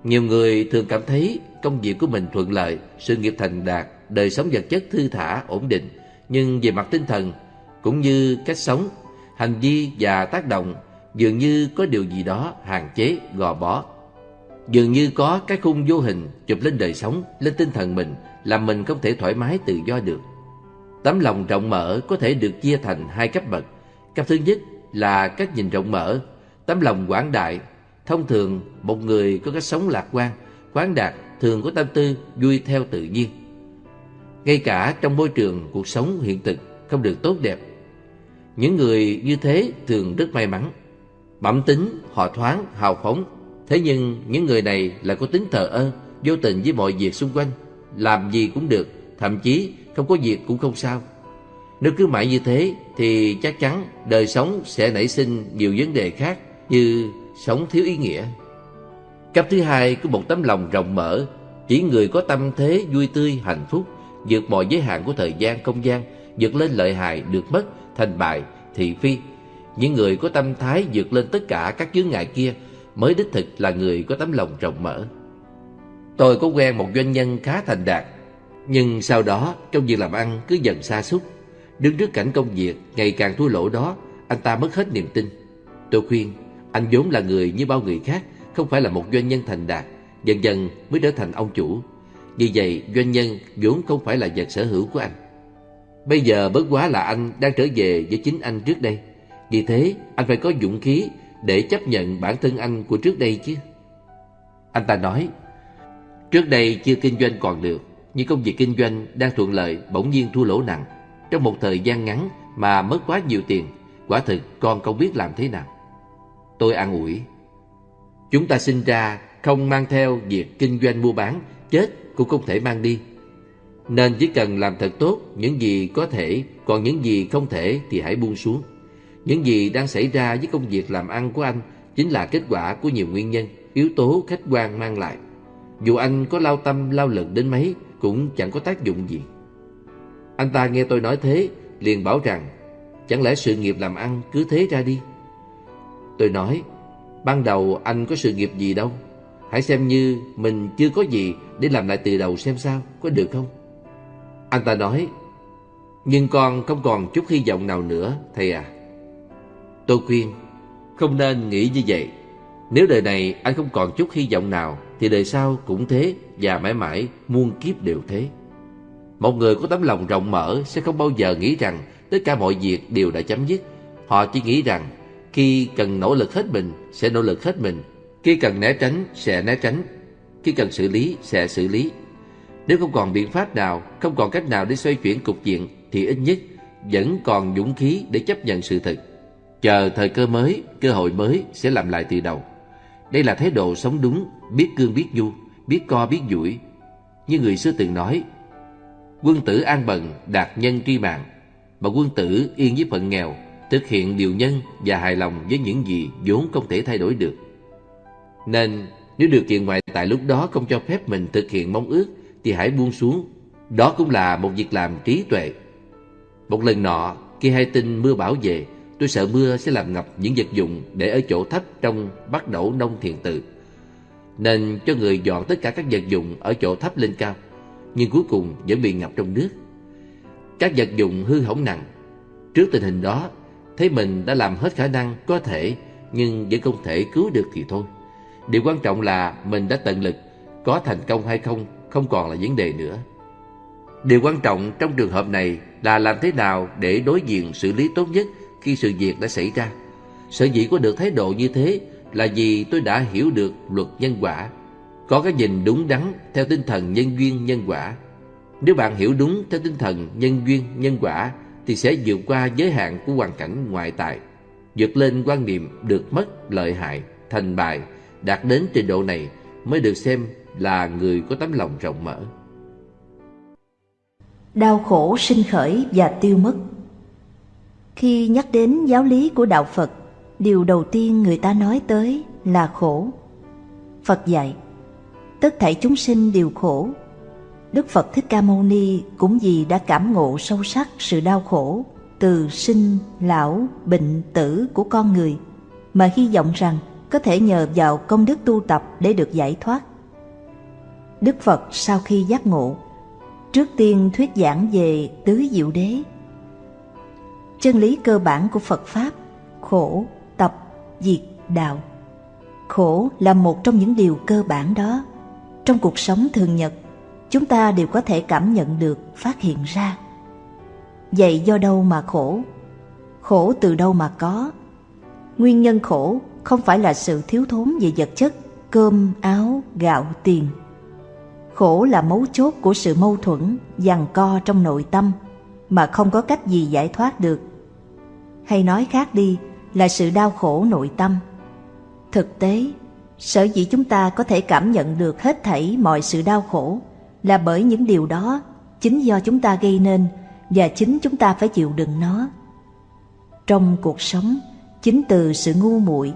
Nhiều người thường cảm thấy công việc của mình thuận lợi, sự nghiệp thành đạt, đời sống vật chất thư thả, ổn định. Nhưng về mặt tinh thần, cũng như cách sống, hành vi và tác động, dường như có điều gì đó hạn chế, gò bó. Dường như có cái khung vô hình chụp lên đời sống, lên tinh thần mình, làm mình không thể thoải mái tự do được. Tấm lòng rộng mở có thể được chia thành hai cấp bậc. Cấp thứ nhất là cách nhìn rộng mở, tấm lòng quảng đại. Thông thường, một người có cách sống lạc quan, khoáng đạt thường có tâm tư vui theo tự nhiên. Ngay cả trong môi trường cuộc sống hiện thực không được tốt đẹp. Những người như thế thường rất may mắn. Bẩm tính, họ thoáng, hào phóng. Thế nhưng những người này lại có tính thờ ơ, vô tình với mọi việc xung quanh. Làm gì cũng được, thậm chí không có việc cũng không sao. Nếu cứ mãi như thế thì chắc chắn đời sống sẽ nảy sinh nhiều vấn đề khác như sống thiếu ý nghĩa. Cấp thứ hai có một tấm lòng rộng mở, chỉ người có tâm thế vui tươi, hạnh phúc, vượt mọi giới hạn của thời gian, không gian, vượt lên lợi hại, được mất, thành bại, thị phi. Những người có tâm thái vượt lên tất cả các chướng ngại kia mới đích thực là người có tấm lòng rộng mở. Tôi có quen một doanh nhân khá thành đạt, nhưng sau đó trong việc làm ăn cứ dần xa xúc. Đứng trước cảnh công việc ngày càng thua lỗ đó, anh ta mất hết niềm tin. Tôi khuyên, anh vốn là người như bao người khác, không phải là một doanh nhân thành đạt, dần dần mới trở thành ông chủ. vì vậy, doanh nhân vốn không phải là vật sở hữu của anh. Bây giờ bất quá là anh đang trở về với chính anh trước đây. Vì thế, anh phải có dũng khí để chấp nhận bản thân anh của trước đây chứ. Anh ta nói, trước đây chưa kinh doanh còn được, nhưng công việc kinh doanh đang thuận lợi bỗng nhiên thua lỗ nặng. Trong một thời gian ngắn mà mất quá nhiều tiền, quả thực con không biết làm thế nào. Tôi an ủi, chúng ta sinh ra không mang theo việc kinh doanh mua bán, chết cũng không thể mang đi. Nên chỉ cần làm thật tốt những gì có thể, còn những gì không thể thì hãy buông xuống. Những gì đang xảy ra với công việc làm ăn của anh chính là kết quả của nhiều nguyên nhân, yếu tố khách quan mang lại. Dù anh có lao tâm, lao lực đến mấy cũng chẳng có tác dụng gì. Anh ta nghe tôi nói thế, liền bảo rằng, chẳng lẽ sự nghiệp làm ăn cứ thế ra đi? Tôi nói, ban đầu anh có sự nghiệp gì đâu, hãy xem như mình chưa có gì để làm lại từ đầu xem sao, có được không? Anh ta nói, nhưng con không còn chút hy vọng nào nữa, thầy à. Tôi khuyên, không nên nghĩ như vậy. Nếu đời này anh không còn chút hy vọng nào, thì đời sau cũng thế và mãi mãi muôn kiếp đều thế. Một người có tấm lòng rộng mở sẽ không bao giờ nghĩ rằng tất cả mọi việc đều đã chấm dứt. Họ chỉ nghĩ rằng khi cần nỗ lực hết mình sẽ nỗ lực hết mình, khi cần né tránh sẽ né tránh, khi cần xử lý sẽ xử lý. Nếu không còn biện pháp nào, không còn cách nào để xoay chuyển cục diện thì ít nhất vẫn còn dũng khí để chấp nhận sự thật. Chờ thời cơ mới, cơ hội mới sẽ làm lại từ đầu. Đây là thái độ sống đúng, biết cương biết du, biết co biết duỗi. Như người xưa từng nói, quân tử an bần, đạt nhân tri mạng, mà quân tử yên với phận nghèo, thực hiện điều nhân và hài lòng với những gì vốn không thể thay đổi được. Nên nếu điều kiện ngoại tại lúc đó không cho phép mình thực hiện mong ước thì hãy buông xuống. Đó cũng là một việc làm trí tuệ. Một lần nọ, khi hay tin mưa bão về, tôi sợ mưa sẽ làm ngập những vật dụng để ở chỗ thấp trong bắt đầu nông thiền tự. Nên cho người dọn tất cả các vật dụng ở chỗ thấp lên cao, nhưng cuối cùng vẫn bị ngập trong nước. các vật dụng hư hỏng nặng. Trước tình hình đó, thấy mình đã làm hết khả năng có thể nhưng vẫn không thể cứu được thì thôi. Điều quan trọng là mình đã tận lực, có thành công hay không không còn là vấn đề nữa. Điều quan trọng trong trường hợp này là làm thế nào để đối diện xử lý tốt nhất khi sự việc đã xảy ra. Sở dĩ có được thái độ như thế là vì tôi đã hiểu được luật nhân quả, có cái nhìn đúng đắn theo tinh thần nhân duyên nhân quả. Nếu bạn hiểu đúng theo tinh thần nhân duyên nhân quả thì sẽ vượt qua giới hạn của hoàn cảnh ngoại tại, vượt lên quan niệm được mất, lợi hại, thành bại, đạt đến trình độ này mới được xem là người có tấm lòng rộng mở. Đau khổ sinh khởi và tiêu mất Khi nhắc đến giáo lý của Đạo Phật, điều đầu tiên người ta nói tới là khổ. Phật dạy, tất thảy chúng sinh đều khổ. Đức Phật Thích Ca Mâu Ni cũng vì đã cảm ngộ sâu sắc sự đau khổ từ sinh, lão, bệnh, tử của con người mà hy vọng rằng có thể nhờ vào công đức tu tập để được giải thoát. Đức Phật sau khi giác ngộ, trước tiên thuyết giảng về tứ diệu đế. Chân lý cơ bản của Phật Pháp, khổ, tập, diệt, đạo. Khổ là một trong những điều cơ bản đó. Trong cuộc sống thường nhật, chúng ta đều có thể cảm nhận được, phát hiện ra. Vậy do đâu mà khổ? Khổ từ đâu mà có? Nguyên nhân khổ không phải là sự thiếu thốn về vật chất, cơm, áo, gạo, tiền. Khổ là mấu chốt của sự mâu thuẫn, giằng co trong nội tâm mà không có cách gì giải thoát được. Hay nói khác đi là sự đau khổ nội tâm. Thực tế, sở dĩ chúng ta có thể cảm nhận được hết thảy mọi sự đau khổ là bởi những điều đó chính do chúng ta gây nên và chính chúng ta phải chịu đựng nó. Trong cuộc sống, chính từ sự ngu muội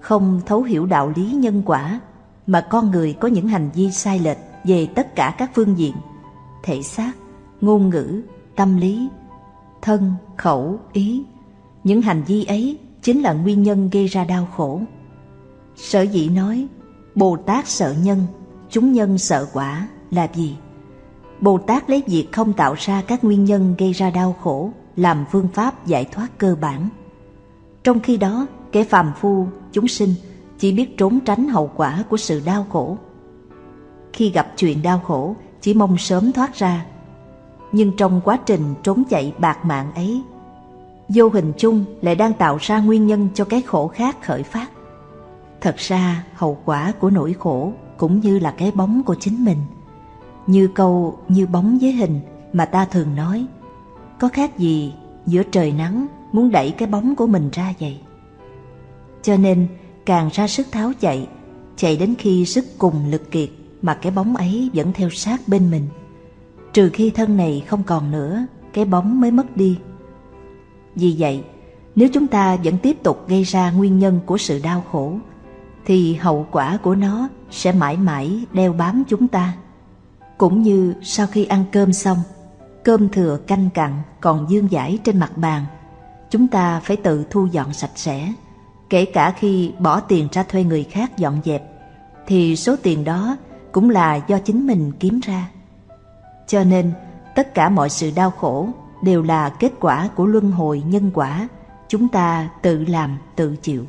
không thấu hiểu đạo lý nhân quả mà con người có những hành vi sai lệch về tất cả các phương diện, thể xác, ngôn ngữ, tâm lý, thân, khẩu, ý. Những hành vi ấy chính là nguyên nhân gây ra đau khổ. Sở dĩ nói, bồ tát sợ nhân, chúng nhân sợ quả là gì? Bồ tát lấy việc không tạo ra các nguyên nhân gây ra đau khổ làm phương pháp giải thoát cơ bản. Trong khi đó, kẻ phàm phu, chúng sinh chỉ biết trốn tránh hậu quả của sự đau khổ. Khi gặp chuyện đau khổ, chỉ mong sớm thoát ra. Nhưng trong quá trình trốn chạy bạc mạng ấy, vô hình chung lại đang tạo ra nguyên nhân cho cái khổ khác khởi phát. Thật ra, hậu quả của nỗi khổ cũng như là cái bóng của chính mình. Như câu như bóng với hình mà ta thường nói, có khác gì giữa trời nắng muốn đẩy cái bóng của mình ra vậy. Cho nên càng ra sức tháo chạy, chạy đến khi sức cùng lực kiệt mà cái bóng ấy vẫn theo sát bên mình. Trừ khi thân này không còn nữa, cái bóng mới mất đi. Vì vậy, nếu chúng ta vẫn tiếp tục gây ra nguyên nhân của sự đau khổ, thì hậu quả của nó sẽ mãi mãi đeo bám chúng ta. Cũng như sau khi ăn cơm xong, cơm thừa canh cặn còn dương dãi trên mặt bàn, chúng ta phải tự thu dọn sạch sẽ Kể cả khi bỏ tiền ra thuê người khác dọn dẹp, thì số tiền đó cũng là do chính mình kiếm ra. Cho nên, tất cả mọi sự đau khổ đều là kết quả của luân hồi nhân quả, chúng ta tự làm, tự chịu.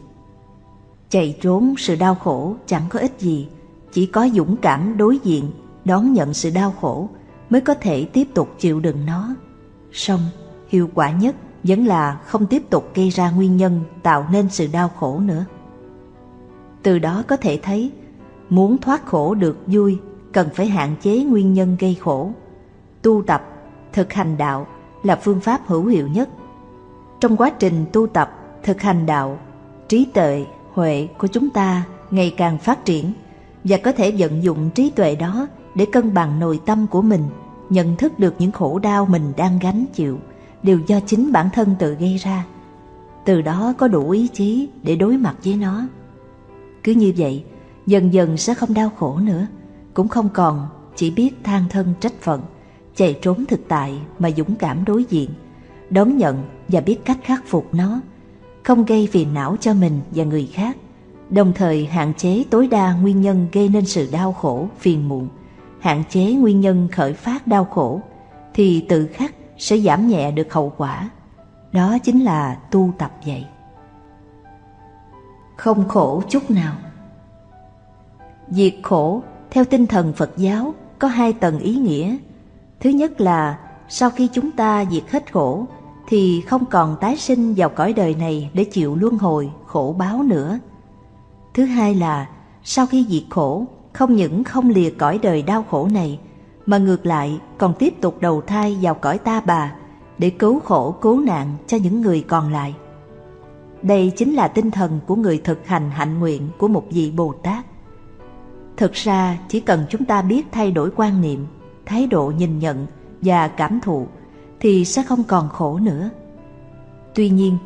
Chạy trốn sự đau khổ chẳng có ích gì, chỉ có dũng cảm đối diện, đón nhận sự đau khổ mới có thể tiếp tục chịu đựng nó. Xong, hiệu quả nhất vẫn là không tiếp tục gây ra nguyên nhân tạo nên sự đau khổ nữa. Từ đó có thể thấy, muốn thoát khổ được vui cần phải hạn chế nguyên nhân gây khổ. Tu tập, thực hành đạo là phương pháp hữu hiệu nhất. Trong quá trình tu tập, thực hành đạo, trí tuệ, huệ của chúng ta ngày càng phát triển và có thể vận dụng trí tuệ đó để cân bằng nội tâm của mình, nhận thức được những khổ đau mình đang gánh chịu đều do chính bản thân tự gây ra. Từ đó có đủ ý chí để đối mặt với nó. Cứ như vậy, dần dần sẽ không đau khổ nữa, cũng không còn chỉ biết than thân trách phận, chạy trốn thực tại mà dũng cảm đối diện, đón nhận và biết cách khắc phục nó, không gây phiền não cho mình và người khác, đồng thời hạn chế tối đa nguyên nhân gây nên sự đau khổ, phiền muộn, hạn chế nguyên nhân khởi phát đau khổ, thì tự khắc sẽ giảm nhẹ được hậu quả. Đó chính là tu tập vậy. Không khổ chút nào Diệt khổ theo tinh thần Phật giáo có hai tầng ý nghĩa. Thứ nhất là sau khi chúng ta diệt hết khổ thì không còn tái sinh vào cõi đời này để chịu luân hồi, khổ báo nữa. Thứ hai là sau khi diệt khổ không những không lìa cõi đời đau khổ này mà ngược lại còn tiếp tục đầu thai vào cõi ta bà để cứu khổ cứu nạn cho những người còn lại. Đây chính là tinh thần của người thực hành hạnh nguyện của một vị Bồ Tát. Thực ra chỉ cần chúng ta biết thay đổi quan niệm, thái độ nhìn nhận và cảm thụ thì sẽ không còn khổ nữa. Tuy nhiên,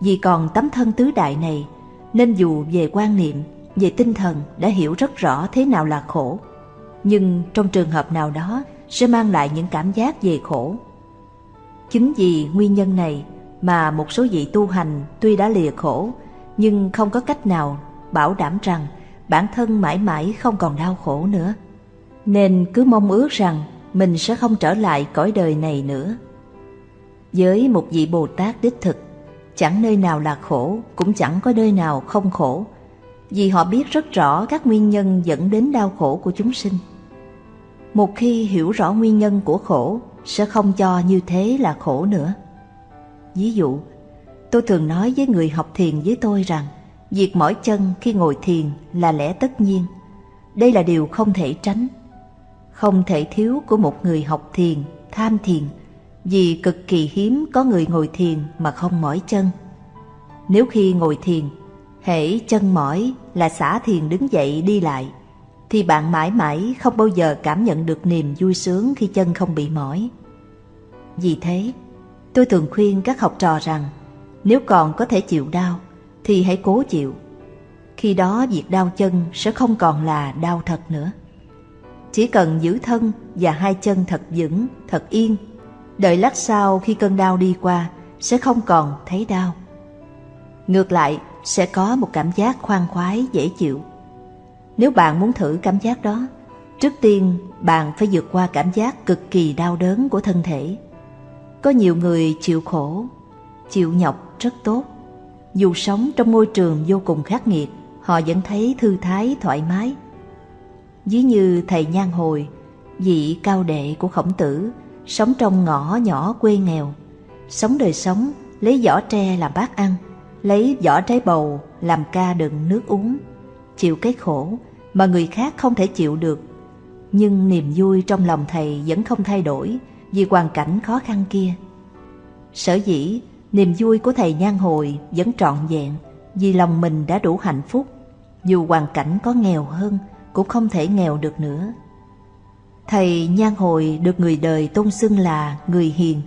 vì còn tấm thân tứ đại này nên dù về quan niệm, về tinh thần đã hiểu rất rõ thế nào là khổ, nhưng trong trường hợp nào đó sẽ mang lại những cảm giác về khổ. Chính vì nguyên nhân này mà một số vị tu hành tuy đã lìa khổ nhưng không có cách nào bảo đảm rằng bản thân mãi mãi không còn đau khổ nữa. Nên cứ mong ước rằng mình sẽ không trở lại cõi đời này nữa. Với một vị Bồ Tát đích thực, chẳng nơi nào là khổ, cũng chẳng có nơi nào không khổ, vì họ biết rất rõ các nguyên nhân dẫn đến đau khổ của chúng sinh. Một khi hiểu rõ nguyên nhân của khổ, sẽ không cho như thế là khổ nữa. Ví dụ, tôi thường nói với người học thiền với tôi rằng, Việc mỏi chân khi ngồi thiền là lẽ tất nhiên. Đây là điều không thể tránh. Không thể thiếu của một người học thiền, tham thiền, vì cực kỳ hiếm có người ngồi thiền mà không mỏi chân. Nếu khi ngồi thiền, hễ chân mỏi là xả thiền đứng dậy đi lại, thì bạn mãi mãi không bao giờ cảm nhận được niềm vui sướng khi chân không bị mỏi. Vì thế, tôi thường khuyên các học trò rằng nếu còn có thể chịu đau, thì hãy cố chịu. Khi đó việc đau chân sẽ không còn là đau thật nữa. Chỉ cần giữ thân và hai chân thật vững, thật yên, đợi lát sau khi cơn đau đi qua sẽ không còn thấy đau. Ngược lại, sẽ có một cảm giác khoan khoái dễ chịu. Nếu bạn muốn thử cảm giác đó, trước tiên bạn phải vượt qua cảm giác cực kỳ đau đớn của thân thể. Có nhiều người chịu khổ, chịu nhọc rất tốt, dù sống trong môi trường vô cùng khắc nghiệt, họ vẫn thấy thư thái thoải mái. Ví như thầy Nhan Hồi, vị cao đệ của khổng tử, sống trong ngõ nhỏ quê nghèo, sống đời sống lấy vỏ tre làm bát ăn, lấy vỏ trái bầu làm ca đựng nước uống, chịu cái khổ mà người khác không thể chịu được. Nhưng niềm vui trong lòng thầy vẫn không thay đổi vì hoàn cảnh khó khăn kia. Sở dĩ Niềm vui của thầy nhan hồi vẫn trọn vẹn vì lòng mình đã đủ hạnh phúc. Dù hoàn cảnh có nghèo hơn cũng không thể nghèo được nữa. Thầy nhan hồi được người đời tôn xưng là người hiền.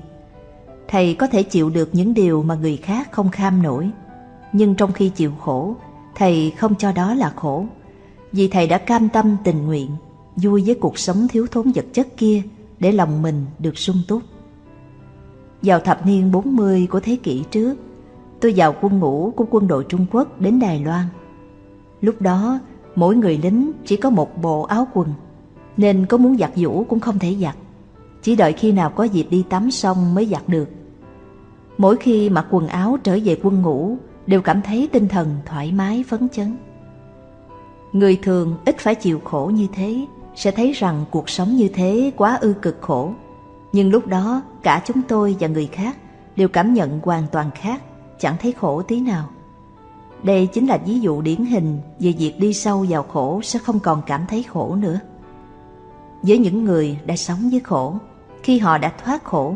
Thầy có thể chịu được những điều mà người khác không kham nổi. Nhưng trong khi chịu khổ, thầy không cho đó là khổ. Vì thầy đã cam tâm tình nguyện, vui với cuộc sống thiếu thốn vật chất kia để lòng mình được sung túc. Vào thập niên 40 của thế kỷ trước, tôi vào quân ngũ của quân đội Trung Quốc đến Đài Loan. Lúc đó, mỗi người lính chỉ có một bộ áo quần, nên có muốn giặt vũ cũng không thể giặt. Chỉ đợi khi nào có dịp đi tắm xong mới giặt được. Mỗi khi mặc quần áo trở về quân ngũ, đều cảm thấy tinh thần thoải mái phấn chấn. Người thường ít phải chịu khổ như thế, sẽ thấy rằng cuộc sống như thế quá ư cực khổ. Nhưng lúc đó cả chúng tôi và người khác đều cảm nhận hoàn toàn khác, chẳng thấy khổ tí nào. Đây chính là ví dụ điển hình về việc đi sâu vào khổ sẽ không còn cảm thấy khổ nữa. Với những người đã sống với khổ, khi họ đã thoát khổ,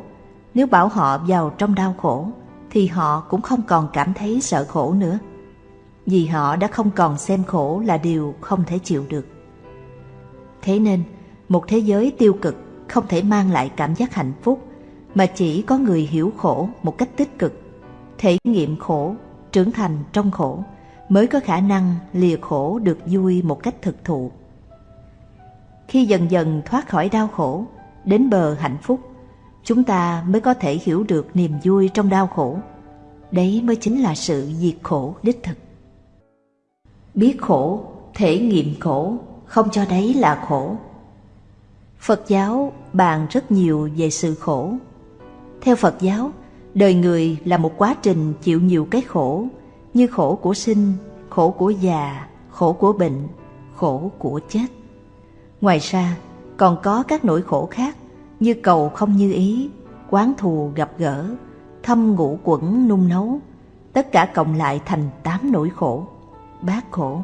nếu bảo họ vào trong đau khổ, thì họ cũng không còn cảm thấy sợ khổ nữa. Vì họ đã không còn xem khổ là điều không thể chịu được. Thế nên, một thế giới tiêu cực không thể mang lại cảm giác hạnh phúc mà chỉ có người hiểu khổ một cách tích cực, thể nghiệm khổ, trưởng thành trong khổ mới có khả năng lìa khổ được vui một cách thực thụ. Khi dần dần thoát khỏi đau khổ, đến bờ hạnh phúc, chúng ta mới có thể hiểu được niềm vui trong đau khổ. Đấy mới chính là sự diệt khổ đích thực. Biết khổ, thể nghiệm khổ, không cho đấy là khổ. Phật giáo bàn rất nhiều về sự khổ. Theo Phật giáo, đời người là một quá trình chịu nhiều cái khổ như khổ của sinh, khổ của già, khổ của bệnh, khổ của chết. Ngoài ra, còn có các nỗi khổ khác như cầu không như ý, quán thù gặp gỡ, thâm ngũ quẩn nung nấu, tất cả cộng lại thành tám nỗi khổ, bát khổ.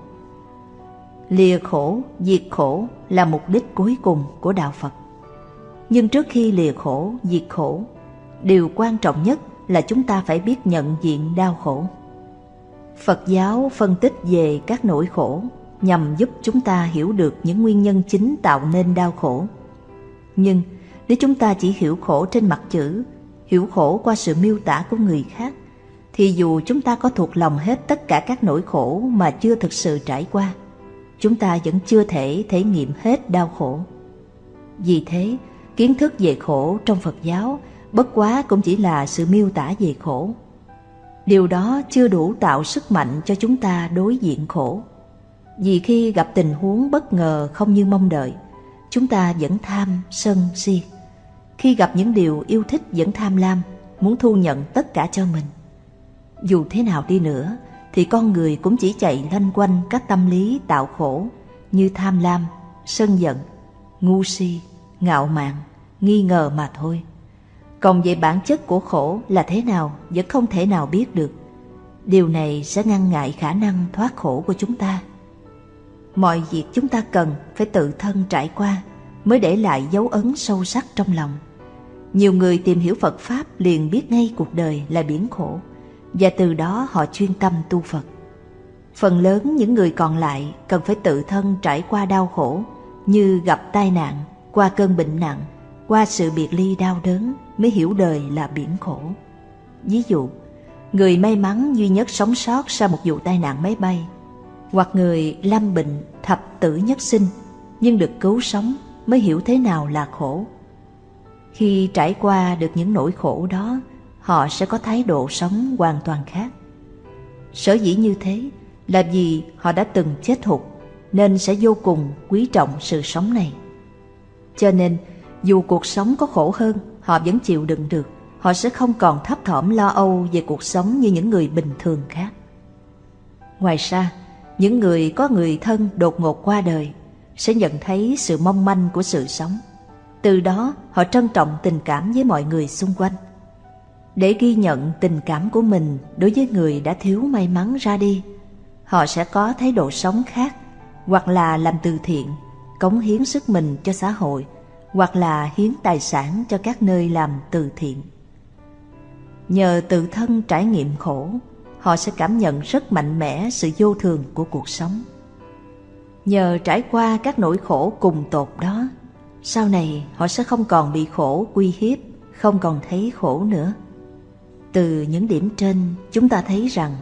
Lìa khổ, diệt khổ là mục đích cuối cùng của Đạo Phật. Nhưng trước khi lìa khổ, diệt khổ, điều quan trọng nhất là chúng ta phải biết nhận diện đau khổ. Phật giáo phân tích về các nỗi khổ nhằm giúp chúng ta hiểu được những nguyên nhân chính tạo nên đau khổ. Nhưng nếu chúng ta chỉ hiểu khổ trên mặt chữ, hiểu khổ qua sự miêu tả của người khác, thì dù chúng ta có thuộc lòng hết tất cả các nỗi khổ mà chưa thực sự trải qua, chúng ta vẫn chưa thể thể nghiệm hết đau khổ. Vì thế, kiến thức về khổ trong Phật giáo bất quá cũng chỉ là sự miêu tả về khổ. Điều đó chưa đủ tạo sức mạnh cho chúng ta đối diện khổ. Vì khi gặp tình huống bất ngờ không như mong đợi, chúng ta vẫn tham, sân, si. Khi gặp những điều yêu thích vẫn tham lam, muốn thu nhận tất cả cho mình. Dù thế nào đi nữa, thì con người cũng chỉ chạy lanh quanh các tâm lý tạo khổ như tham lam, sân giận, ngu si, ngạo mạn, nghi ngờ mà thôi. Còn về bản chất của khổ là thế nào vẫn không thể nào biết được. Điều này sẽ ngăn ngại khả năng thoát khổ của chúng ta. Mọi việc chúng ta cần phải tự thân trải qua mới để lại dấu ấn sâu sắc trong lòng. Nhiều người tìm hiểu Phật Pháp liền biết ngay cuộc đời là biển khổ và từ đó họ chuyên tâm tu Phật. Phần lớn những người còn lại cần phải tự thân trải qua đau khổ như gặp tai nạn, qua cơn bệnh nặng, qua sự biệt ly đau đớn mới hiểu đời là biển khổ. Ví dụ, người may mắn duy nhất sống sót sau một vụ tai nạn máy bay, hoặc người lâm bệnh thập tử nhất sinh nhưng được cứu sống mới hiểu thế nào là khổ. Khi trải qua được những nỗi khổ đó, họ sẽ có thái độ sống hoàn toàn khác. Sở dĩ như thế là vì họ đã từng chết hụt nên sẽ vô cùng quý trọng sự sống này. Cho nên, dù cuộc sống có khổ hơn, họ vẫn chịu đựng được. Họ sẽ không còn thấp thỏm lo âu về cuộc sống như những người bình thường khác. Ngoài ra, những người có người thân đột ngột qua đời sẽ nhận thấy sự mong manh của sự sống. Từ đó, họ trân trọng tình cảm với mọi người xung quanh. Để ghi nhận tình cảm của mình đối với người đã thiếu may mắn ra đi, họ sẽ có thái độ sống khác, hoặc là làm từ thiện, cống hiến sức mình cho xã hội hoặc là hiến tài sản cho các nơi làm từ thiện. Nhờ tự thân trải nghiệm khổ, họ sẽ cảm nhận rất mạnh mẽ sự vô thường của cuộc sống. Nhờ trải qua các nỗi khổ cùng tột đó, sau này họ sẽ không còn bị khổ uy hiếp, không còn thấy khổ nữa. Từ những điểm trên, chúng ta thấy rằng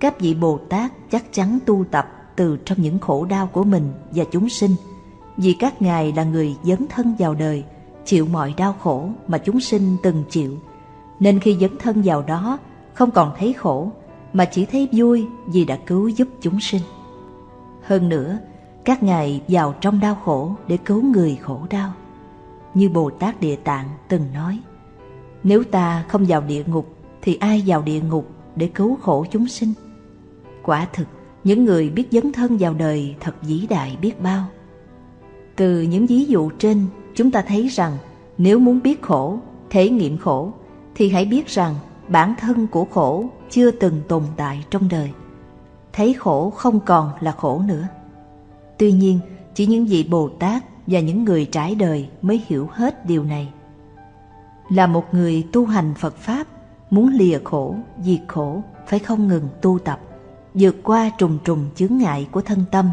các vị Bồ Tát chắc chắn tu tập từ trong những khổ đau của mình và chúng sinh – vì các ngài là người dấn thân vào đời, chịu mọi đau khổ mà chúng sinh từng chịu. Nên khi dấn thân vào đó, không còn thấy khổ, mà chỉ thấy vui vì đã cứu giúp chúng sinh. Hơn nữa, các ngài vào trong đau khổ để cứu người khổ đau. Như Bồ Tát Địa Tạng từng nói, nếu ta không vào địa ngục thì ai vào địa ngục để cứu khổ chúng sinh? Quả thực, những người biết dấn thân vào đời thật vĩ đại biết bao. Từ những ví dụ trên, chúng ta thấy rằng nếu muốn biết khổ, thể nghiệm khổ, thì hãy biết rằng bản thân của khổ chưa từng tồn tại trong đời. Thấy khổ không còn là khổ nữa. Tuy nhiên, chỉ những vị Bồ Tát và những người trải đời mới hiểu hết điều này. Là một người tu hành Phật Pháp, muốn lìa khổ, diệt khổ, phải không ngừng tu tập, vượt qua trùng trùng chướng ngại của thân tâm,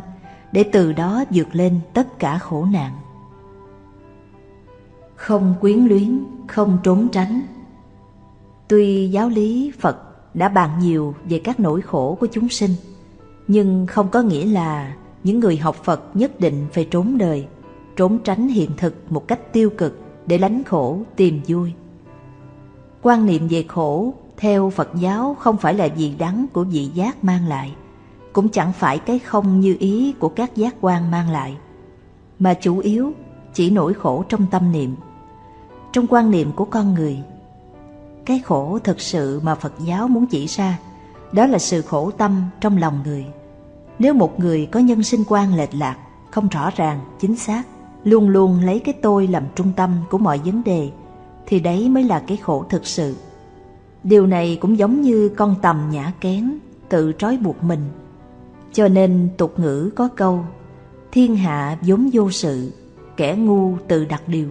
để từ đó vượt lên tất cả khổ nạn. Không quyến luyến, không trốn tránh. Tuy giáo lý Phật đã bàn nhiều về các nỗi khổ của chúng sinh, nhưng không có nghĩa là những người học Phật nhất định phải trốn đời, trốn tránh hiện thực một cách tiêu cực để lánh khổ tìm vui. Quan niệm về khổ theo Phật giáo không phải là gì đắng của vị giác mang lại, cũng chẳng phải cái không như ý của các giác quan mang lại, mà chủ yếu chỉ nỗi khổ trong tâm niệm. Trong quan niệm của con người, cái khổ thực sự mà Phật giáo muốn chỉ ra, đó là sự khổ tâm trong lòng người. Nếu một người có nhân sinh quan lệch lạc, không rõ ràng, chính xác, luôn luôn lấy cái tôi làm trung tâm của mọi vấn đề, thì đấy mới là cái khổ thực sự. Điều này cũng giống như con tầm nhã kén, tự trói buộc mình. Cho nên tục ngữ có câu, thiên hạ vốn vô sự, kẻ ngu tự đặt điều.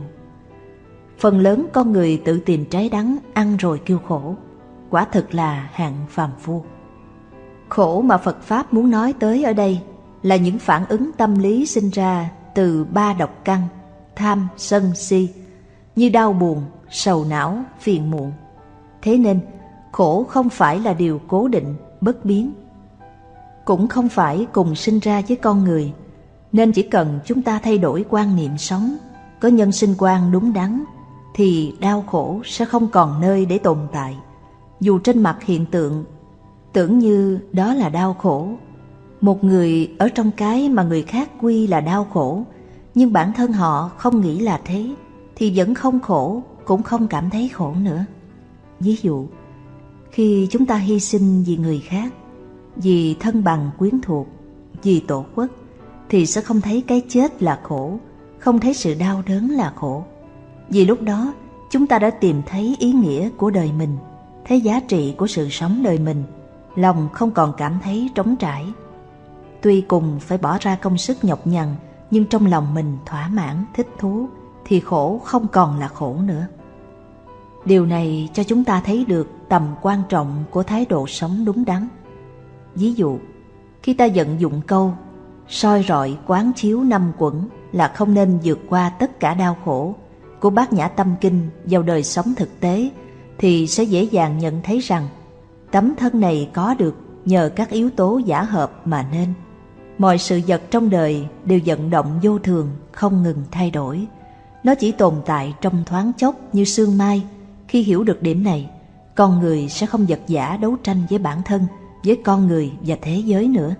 Phần lớn con người tự tìm trái đắng ăn rồi kêu khổ, quả thực là hạng phàm phu. Khổ mà Phật Pháp muốn nói tới ở đây là những phản ứng tâm lý sinh ra từ ba độc căn, tham, sân, si, như đau buồn, sầu não, phiền muộn. Thế nên, khổ không phải là điều cố định, bất biến. Cũng không phải cùng sinh ra với con người, nên chỉ cần chúng ta thay đổi quan niệm sống, có nhân sinh quan đúng đắn, thì đau khổ sẽ không còn nơi để tồn tại. Dù trên mặt hiện tượng, tưởng như đó là đau khổ. Một người ở trong cái mà người khác quy là đau khổ, nhưng bản thân họ không nghĩ là thế, thì vẫn không khổ, cũng không cảm thấy khổ nữa. Ví dụ, khi chúng ta hy sinh vì người khác, vì thân bằng quyến thuộc, vì tổ quốc, thì sẽ không thấy cái chết là khổ, không thấy sự đau đớn là khổ. Vì lúc đó, chúng ta đã tìm thấy ý nghĩa của đời mình, thấy giá trị của sự sống đời mình, lòng không còn cảm thấy trống trải. Tuy cùng phải bỏ ra công sức nhọc nhằn, nhưng trong lòng mình thỏa mãn, thích thú, thì khổ không còn là khổ nữa. Điều này cho chúng ta thấy được tầm quan trọng của thái độ sống đúng đắn. Ví dụ, khi ta vận dụng câu soi rọi quán chiếu năm quẩn là không nên vượt qua tất cả đau khổ của bát nhã tâm kinh vào đời sống thực tế thì sẽ dễ dàng nhận thấy rằng tấm thân này có được nhờ các yếu tố giả hợp mà nên. Mọi sự vật trong đời đều vận động vô thường, không ngừng thay đổi. Nó chỉ tồn tại trong thoáng chốc như sương mai. Khi hiểu được điểm này, con người sẽ không vật giả đấu tranh với bản thân, với con người và thế giới nữa.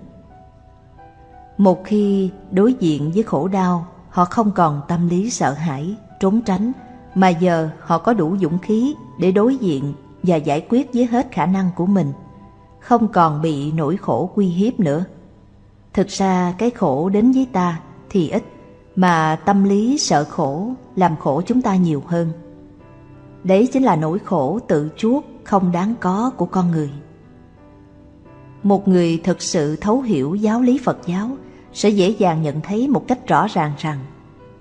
Một khi đối diện với khổ đau, họ không còn tâm lý sợ hãi, trốn tránh, mà giờ họ có đủ dũng khí để đối diện và giải quyết với hết khả năng của mình, không còn bị nỗi khổ quy hiếp nữa. Thực ra cái khổ đến với ta thì ít, mà tâm lý sợ khổ làm khổ chúng ta nhiều hơn. Đấy chính là nỗi khổ tự chuốc không đáng có của con người. Một người thực sự thấu hiểu giáo lý Phật giáo sẽ dễ dàng nhận thấy một cách rõ ràng rằng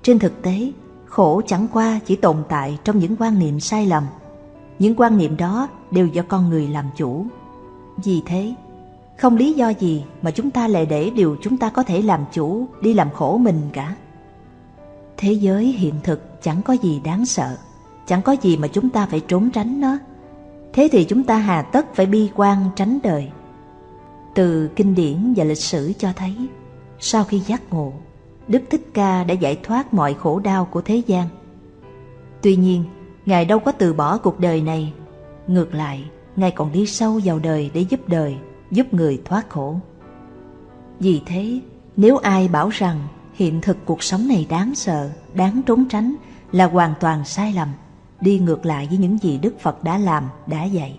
trên thực tế khổ chẳng qua chỉ tồn tại trong những quan niệm sai lầm. Những quan niệm đó đều do con người làm chủ. Vì thế, không lý do gì mà chúng ta lại để điều chúng ta có thể làm chủ đi làm khổ mình cả. Thế giới hiện thực chẳng có gì đáng sợ, chẳng có gì mà chúng ta phải trốn tránh nó. Thế thì chúng ta hà tất phải bi quan tránh đời. Từ kinh điển và lịch sử cho thấy, sau khi giác ngộ, Đức Thích Ca đã giải thoát mọi khổ đau của thế gian. Tuy nhiên, Ngài đâu có từ bỏ cuộc đời này. Ngược lại, Ngài còn đi sâu vào đời để giúp đời, giúp người thoát khổ. Vì thế, nếu ai bảo rằng hiện thực cuộc sống này đáng sợ, đáng trốn tránh là hoàn toàn sai lầm, đi ngược lại với những gì Đức Phật đã làm, đã dạy.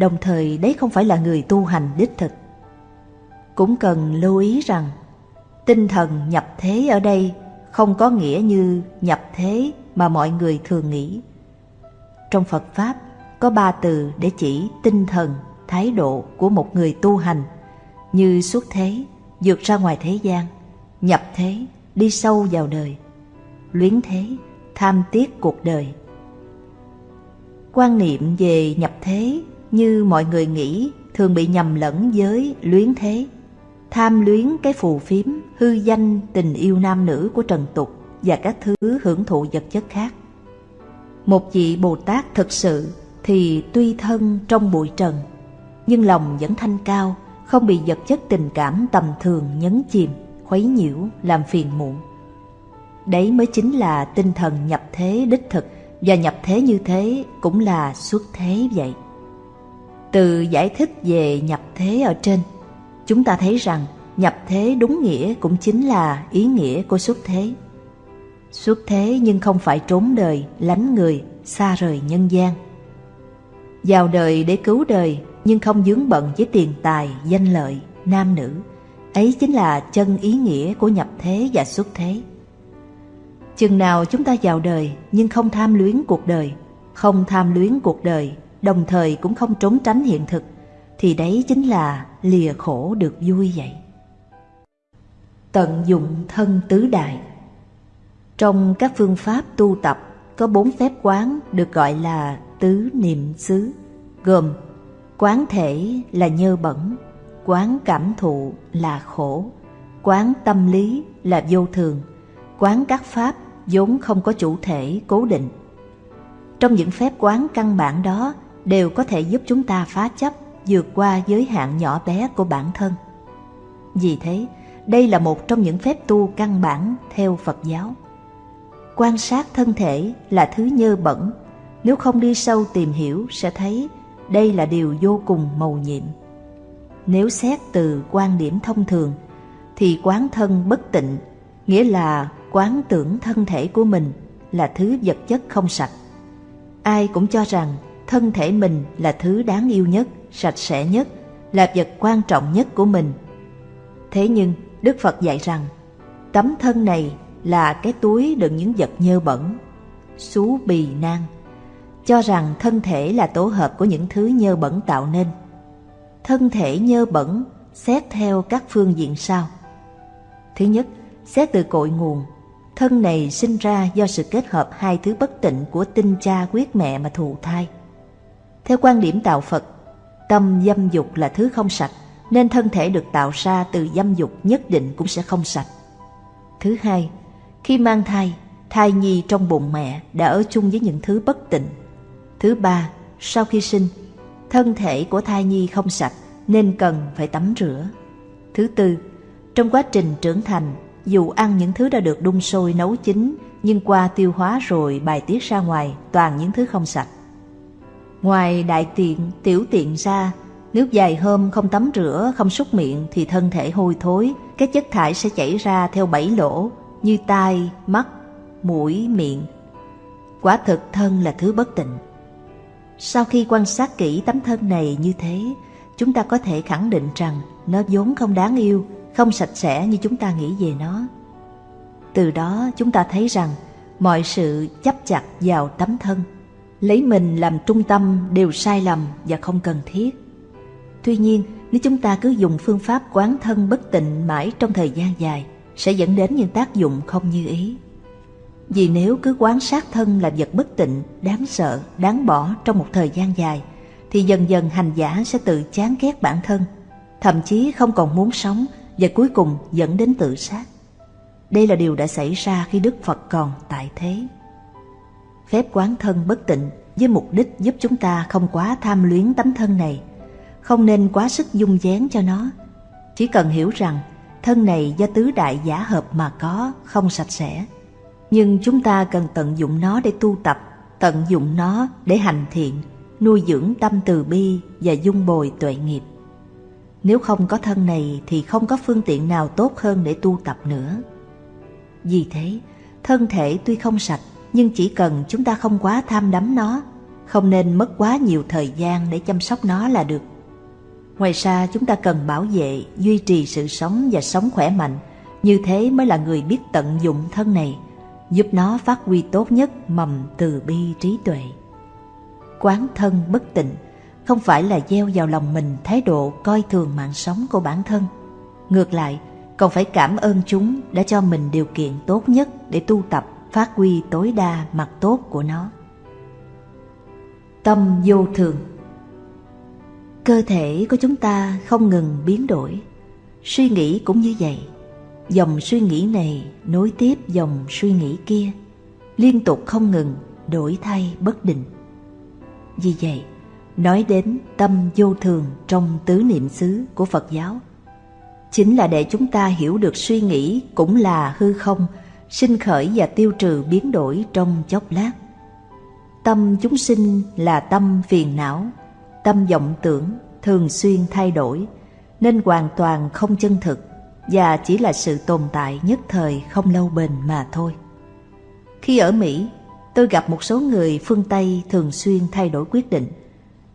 Đồng thời đấy không phải là người tu hành đích thực. Cũng cần lưu ý rằng Tinh thần nhập thế ở đây không có nghĩa như nhập thế mà mọi người thường nghĩ. Trong Phật Pháp có ba từ để chỉ tinh thần, thái độ của một người tu hành như xuất thế, vượt ra ngoài thế gian, nhập thế, đi sâu vào đời, luyến thế, tham tiếc cuộc đời. Quan niệm về nhập thế như mọi người nghĩ thường bị nhầm lẫn với luyến thế tham luyến cái phù phiếm, hư danh tình yêu nam nữ của trần tục và các thứ hưởng thụ vật chất khác. Một vị Bồ Tát thực sự thì tuy thân trong bụi trần, nhưng lòng vẫn thanh cao, không bị vật chất tình cảm tầm thường nhấn chìm, khuấy nhiễu, làm phiền muộn. Đấy mới chính là tinh thần nhập thế đích thực, và nhập thế như thế cũng là xuất thế vậy. Từ giải thích về nhập thế ở trên, chúng ta thấy rằng nhập thế đúng nghĩa cũng chính là ý nghĩa của xuất thế. Xuất thế nhưng không phải trốn đời, lánh người, xa rời nhân gian. vào đời để cứu đời nhưng không dướng bận với tiền tài, danh lợi, nam nữ. Ấy chính là chân ý nghĩa của nhập thế và xuất thế. Chừng nào chúng ta vào đời nhưng không tham luyến cuộc đời, không tham luyến cuộc đời, đồng thời cũng không trốn tránh hiện thực, thì đấy chính là lìa khổ được vui vậy. Tận dụng thân tứ đại Trong các phương pháp tu tập có bốn phép quán được gọi là tứ niệm xứ, gồm quán thể là nhơ bẩn, quán cảm thụ là khổ, quán tâm lý là vô thường, quán các pháp vốn không có chủ thể cố định. Trong những phép quán căn bản đó đều có thể giúp chúng ta phá chấp, vượt qua giới hạn nhỏ bé của bản thân. Vì thế, đây là một trong những phép tu căn bản theo Phật giáo. Quan sát thân thể là thứ nhơ bẩn, nếu không đi sâu tìm hiểu sẽ thấy đây là điều vô cùng mầu nhiệm. Nếu xét từ quan điểm thông thường, thì quán thân bất tịnh, nghĩa là quán tưởng thân thể của mình là thứ vật chất không sạch. Ai cũng cho rằng thân thể mình là thứ đáng yêu nhất, sạch sẽ nhất, là vật quan trọng nhất của mình. Thế nhưng Đức Phật dạy rằng tấm thân này là cái túi đựng những vật nhơ bẩn, xú bì nan, cho rằng thân thể là tổ hợp của những thứ nhơ bẩn tạo nên. Thân thể nhơ bẩn xét theo các phương diện sau. Thứ nhất, xét từ cội nguồn, thân này sinh ra do sự kết hợp hai thứ bất tịnh của tinh cha quyết mẹ mà thụ thai. Theo quan điểm tạo Phật, tâm dâm dục là thứ không sạch, nên thân thể được tạo ra từ dâm dục nhất định cũng sẽ không sạch. Thứ hai, khi mang thai, thai nhi trong bụng mẹ đã ở chung với những thứ bất tịnh. Thứ ba, sau khi sinh, thân thể của thai nhi không sạch nên cần phải tắm rửa. Thứ tư, trong quá trình trưởng thành, dù ăn những thứ đã được đun sôi nấu chín nhưng qua tiêu hóa rồi bài tiết ra ngoài toàn những thứ không sạch. Ngoài đại tiện, tiểu tiện ra, nếu dài hôm không tắm rửa, không súc miệng thì thân thể hôi thối, các chất thải sẽ chảy ra theo bảy lỗ như tai, mắt, mũi, miệng. Quả thực thân là thứ bất tịnh. Sau khi quan sát kỹ tấm thân này như thế, chúng ta có thể khẳng định rằng nó vốn không đáng yêu, không sạch sẽ như chúng ta nghĩ về nó. Từ đó chúng ta thấy rằng mọi sự chấp chặt vào tấm thân, lấy mình làm trung tâm đều sai lầm và không cần thiết. Tuy nhiên, nếu chúng ta cứ dùng phương pháp quán thân bất tịnh mãi trong thời gian dài, sẽ dẫn đến những tác dụng không như ý. Vì nếu cứ quán sát thân là vật bất tịnh, đáng sợ, đáng bỏ trong một thời gian dài, thì dần dần hành giả sẽ tự chán ghét bản thân, thậm chí không còn muốn sống và cuối cùng dẫn đến tự sát. Đây là điều đã xảy ra khi Đức Phật còn tại thế. Phép quán thân bất tịnh với mục đích giúp chúng ta không quá tham luyến tấm thân này, không nên quá sức dung dén cho nó. Chỉ cần hiểu rằng thân này do tứ đại giả hợp mà có, không sạch sẽ. Nhưng chúng ta cần tận dụng nó để tu tập, tận dụng nó để hành thiện, nuôi dưỡng tâm từ bi và dung bồi tuệ nghiệp. Nếu không có thân này thì không có phương tiện nào tốt hơn để tu tập nữa. Vì thế, thân thể tuy không sạch nhưng chỉ cần chúng ta không quá tham đắm nó, không nên mất quá nhiều thời gian để chăm sóc nó là được. Ngoài ra chúng ta cần bảo vệ, duy trì sự sống và sống khỏe mạnh, như thế mới là người biết tận dụng thân này, giúp nó phát huy tốt nhất mầm từ bi trí tuệ. Quán thân bất tịnh không phải là gieo vào lòng mình thái độ coi thường mạng sống của bản thân. Ngược lại, còn phải cảm ơn chúng đã cho mình điều kiện tốt nhất để tu tập phát huy tối đa mặt tốt của nó. Tâm vô thường Cơ thể của chúng ta không ngừng biến đổi, suy nghĩ cũng như vậy. Dòng suy nghĩ này nối tiếp dòng suy nghĩ kia, liên tục không ngừng, đổi thay bất định. Vì vậy, nói đến tâm vô thường trong tứ niệm xứ của Phật giáo, chính là để chúng ta hiểu được suy nghĩ cũng là hư không, sinh khởi và tiêu trừ biến đổi trong chốc lát. Tâm chúng sinh là tâm phiền não, tâm vọng tưởng thường xuyên thay đổi nên hoàn toàn không chân thực và chỉ là sự tồn tại nhất thời không lâu bền mà thôi. Khi ở Mỹ, tôi gặp một số người phương Tây thường xuyên thay đổi quyết định.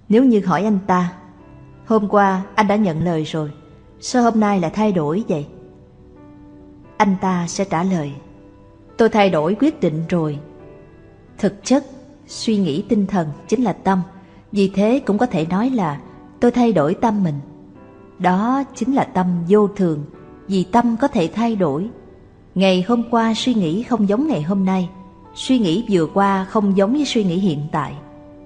Nếu như hỏi anh ta, hôm qua anh đã nhận lời rồi, sao hôm nay lại thay đổi vậy? Anh ta sẽ trả lời, tôi thay đổi quyết định rồi. Thực chất, suy nghĩ tinh thần chính là tâm, vì thế cũng có thể nói là tôi thay đổi tâm mình. Đó chính là tâm vô thường, vì tâm có thể thay đổi. Ngày hôm qua suy nghĩ không giống ngày hôm nay, suy nghĩ vừa qua không giống với suy nghĩ hiện tại.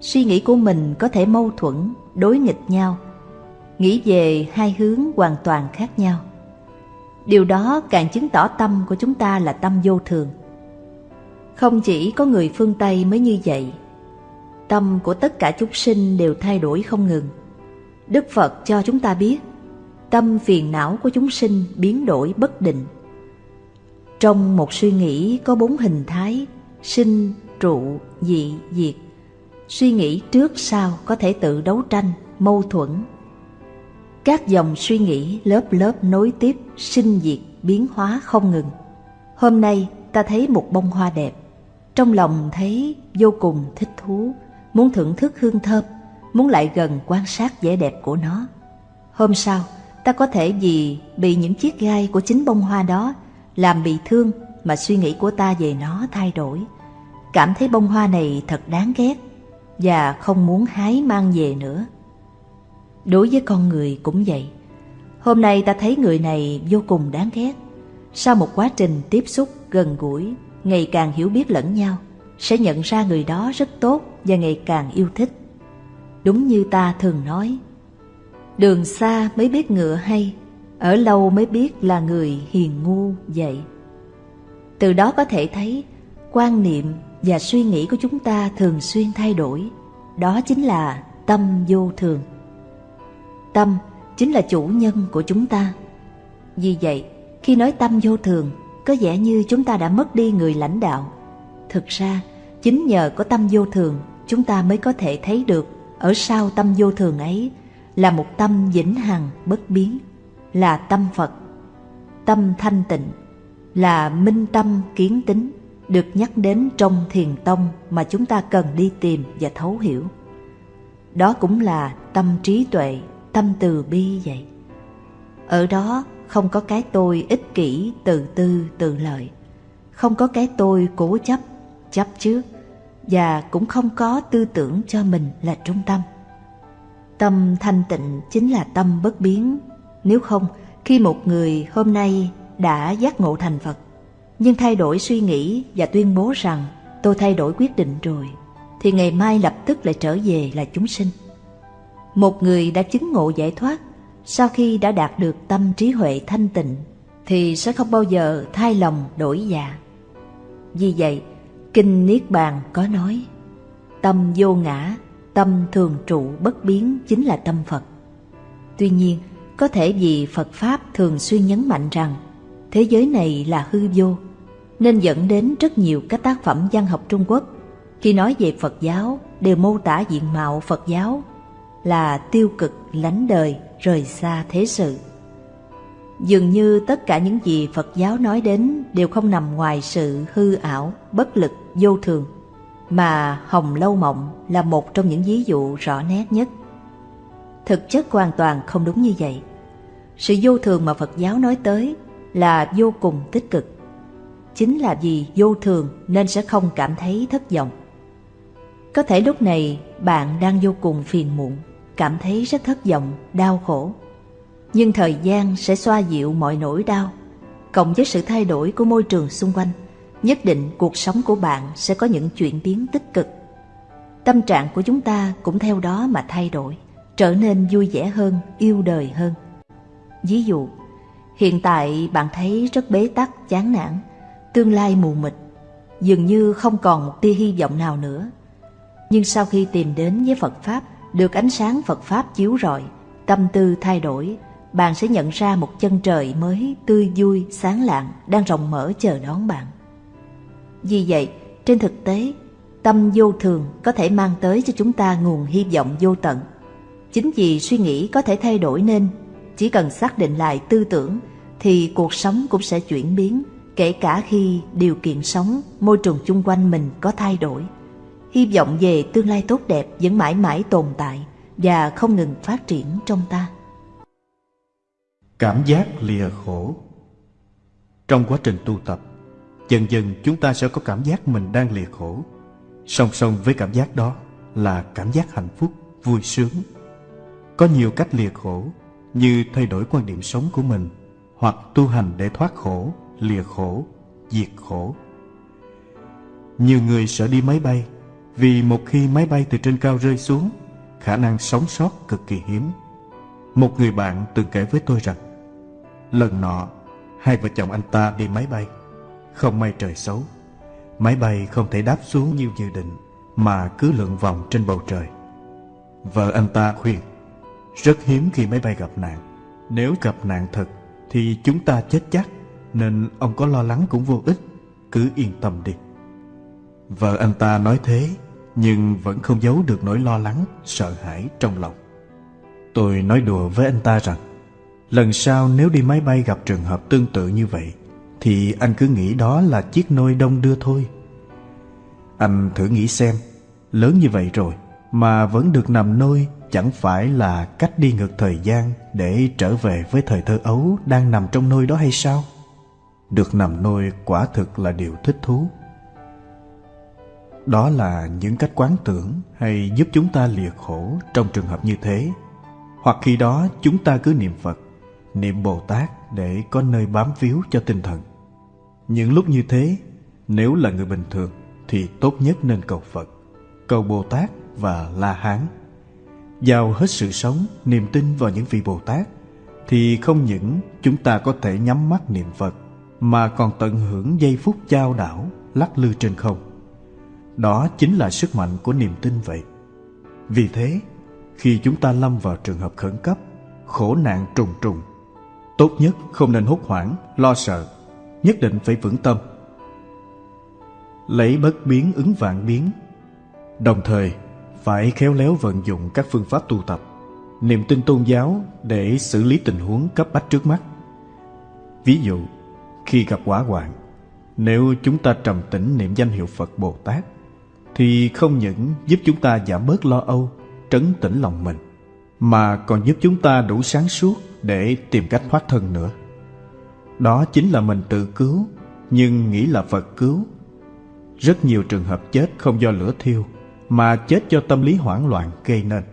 Suy nghĩ của mình có thể mâu thuẫn, đối nghịch nhau, nghĩ về hai hướng hoàn toàn khác nhau. Điều đó càng chứng tỏ tâm của chúng ta là tâm vô thường. Không chỉ có người phương Tây mới như vậy, tâm của tất cả chúng sinh đều thay đổi không ngừng. Đức Phật cho chúng ta biết, tâm phiền não của chúng sinh biến đổi bất định. Trong một suy nghĩ có bốn hình thái, sinh, trụ, dị, diệt. Suy nghĩ trước sau có thể tự đấu tranh, mâu thuẫn. Các dòng suy nghĩ lớp lớp nối tiếp, sinh diệt, biến hóa không ngừng. Hôm nay ta thấy một bông hoa đẹp, trong lòng thấy vô cùng thích thú, muốn thưởng thức hương thơm, muốn lại gần quan sát vẻ đẹp của nó. Hôm sau, ta có thể vì bị những chiếc gai của chính bông hoa đó làm bị thương mà suy nghĩ của ta về nó thay đổi. Cảm thấy bông hoa này thật đáng ghét và không muốn hái mang về nữa. Đối với con người cũng vậy. Hôm nay ta thấy người này vô cùng đáng ghét. Sau một quá trình tiếp xúc gần gũi, ngày càng hiểu biết lẫn nhau, sẽ nhận ra người đó rất tốt và ngày càng yêu thích. Đúng như ta thường nói, đường xa mới biết ngựa hay, ở lâu mới biết là người hiền ngu vậy. Từ đó có thể thấy quan niệm và suy nghĩ của chúng ta thường xuyên thay đổi. Đó chính là tâm vô thường. Tâm chính là chủ nhân của chúng ta. Vì vậy, khi nói tâm vô thường, có vẻ như chúng ta đã mất đi người lãnh đạo. Thực ra, chính nhờ có tâm vô thường, chúng ta mới có thể thấy được ở sau tâm vô thường ấy là một tâm vĩnh hằng bất biến, là tâm Phật. Tâm thanh tịnh là minh tâm kiến tính được nhắc đến trong thiền tông mà chúng ta cần đi tìm và thấu hiểu. Đó cũng là tâm trí tuệ, tâm từ bi vậy. Ở đó không có cái tôi ích kỷ, tự tư, tự lợi. Không có cái tôi cố chấp, chấp trước và cũng không có tư tưởng cho mình là trung tâm. Tâm thanh tịnh chính là tâm bất biến. Nếu không, khi một người hôm nay đã giác ngộ thành Phật, nhưng thay đổi suy nghĩ và tuyên bố rằng tôi thay đổi quyết định rồi, thì ngày mai lập tức lại trở về là chúng sinh. Một người đã chứng ngộ giải thoát, sau khi đã đạt được tâm trí huệ thanh tịnh, thì sẽ không bao giờ thay lòng đổi dạ. Vì vậy, Kinh Niết Bàn có nói, tâm vô ngã, tâm thường trụ bất biến chính là tâm Phật. Tuy nhiên, có thể vì Phật Pháp thường xuyên nhấn mạnh rằng thế giới này là hư vô, nên dẫn đến rất nhiều các tác phẩm văn học Trung Quốc khi nói về Phật giáo đều mô tả diện mạo Phật giáo là tiêu cực, lánh đời, rời xa thế sự. Dường như tất cả những gì Phật giáo nói đến đều không nằm ngoài sự hư ảo, bất lực, vô thường, mà Hồng Lâu Mộng là một trong những ví dụ rõ nét nhất. Thực chất hoàn toàn không đúng như vậy. Sự vô thường mà Phật giáo nói tới là vô cùng tích cực. Chính là vì vô thường nên sẽ không cảm thấy thất vọng. Có thể lúc này bạn đang vô cùng phiền muộn, cảm thấy rất thất vọng, đau khổ. Nhưng thời gian sẽ xoa dịu mọi nỗi đau, cộng với sự thay đổi của môi trường xung quanh, nhất định cuộc sống của bạn sẽ có những chuyển biến tích cực. Tâm trạng của chúng ta cũng theo đó mà thay đổi, trở nên vui vẻ hơn, yêu đời hơn. Ví dụ, hiện tại bạn thấy rất bế tắc, chán nản, tương lai mù mịt, dường như không còn một tia hy vọng nào nữa. Nhưng sau khi tìm đến với Phật Pháp, được ánh sáng Phật Pháp chiếu rọi, tâm tư thay đổi, bạn sẽ nhận ra một chân trời mới tươi vui, sáng lạng đang rộng mở chờ đón bạn. Vì vậy, trên thực tế, tâm vô thường có thể mang tới cho chúng ta nguồn hy vọng vô tận. Chính vì suy nghĩ có thể thay đổi nên, chỉ cần xác định lại tư tưởng thì cuộc sống cũng sẽ chuyển biến, kể cả khi điều kiện sống, môi trường chung quanh mình có thay đổi. Hy vọng về tương lai tốt đẹp vẫn mãi mãi tồn tại và không ngừng phát triển trong ta. Cảm giác lìa khổ Trong quá trình tu tập, dần dần chúng ta sẽ có cảm giác mình đang lìa khổ. Song song với cảm giác đó là cảm giác hạnh phúc, vui sướng. Có nhiều cách lìa khổ, như thay đổi quan điểm sống của mình, hoặc tu hành để thoát khổ, lìa khổ, diệt khổ. Nhiều người sợ đi máy bay vì một khi máy bay từ trên cao rơi xuống, khả năng sống sót cực kỳ hiếm. Một người bạn từng kể với tôi rằng, lần nọ, hai vợ chồng anh ta đi máy bay. Không may trời xấu, máy bay không thể đáp xuống như dự định mà cứ lượn vòng trên bầu trời. Vợ anh ta khuyên, rất hiếm khi máy bay gặp nạn. Nếu gặp nạn thật thì chúng ta chết chắc, nên ông có lo lắng cũng vô ích, cứ yên tâm đi. Vợ anh ta nói thế, nhưng vẫn không giấu được nỗi lo lắng, sợ hãi trong lòng. Tôi nói đùa với anh ta rằng, lần sau nếu đi máy bay gặp trường hợp tương tự như vậy, thì anh cứ nghĩ đó là chiếc nôi đông đưa thôi. Anh thử nghĩ xem, lớn như vậy rồi mà vẫn được nằm nôi chẳng phải là cách đi ngược thời gian để trở về với thời thơ ấu đang nằm trong nôi đó hay sao? Được nằm nôi quả thực là điều thích thú. Đó là những cách quán tưởng hay giúp chúng ta lìa khổ trong trường hợp như thế. Hoặc khi đó chúng ta cứ niệm Phật, niệm Bồ Tát để có nơi bám víu cho tinh thần. Những lúc như thế, nếu là người bình thường thì tốt nhất nên cầu Phật, cầu Bồ Tát và La Hán. Giao hết sự sống, niềm tin vào những vị Bồ Tát thì không những chúng ta có thể nhắm mắt niệm Phật mà còn tận hưởng giây phút trao đảo lắc lư trên không. Đó chính là sức mạnh của niềm tin vậy. Vì thế, khi chúng ta lâm vào trường hợp khẩn cấp, khổ nạn trùng trùng, tốt nhất không nên hốt hoảng, lo sợ, nhất định phải vững tâm. Lấy bất biến ứng vạn biến, đồng thời phải khéo léo vận dụng các phương pháp tu tập, niềm tin tôn giáo để xử lý tình huống cấp bách trước mắt. Ví dụ, khi gặp quả hoạn, nếu chúng ta trầm tĩnh niệm danh hiệu Phật Bồ Tát, thì không những giúp chúng ta giảm bớt lo âu, trấn tĩnh lòng mình, mà còn giúp chúng ta đủ sáng suốt để tìm cách thoát thân nữa. Đó chính là mình tự cứu, nhưng nghĩ là Phật cứu. Rất nhiều trường hợp chết không do lửa thiêu, mà chết do tâm lý hoảng loạn gây nên.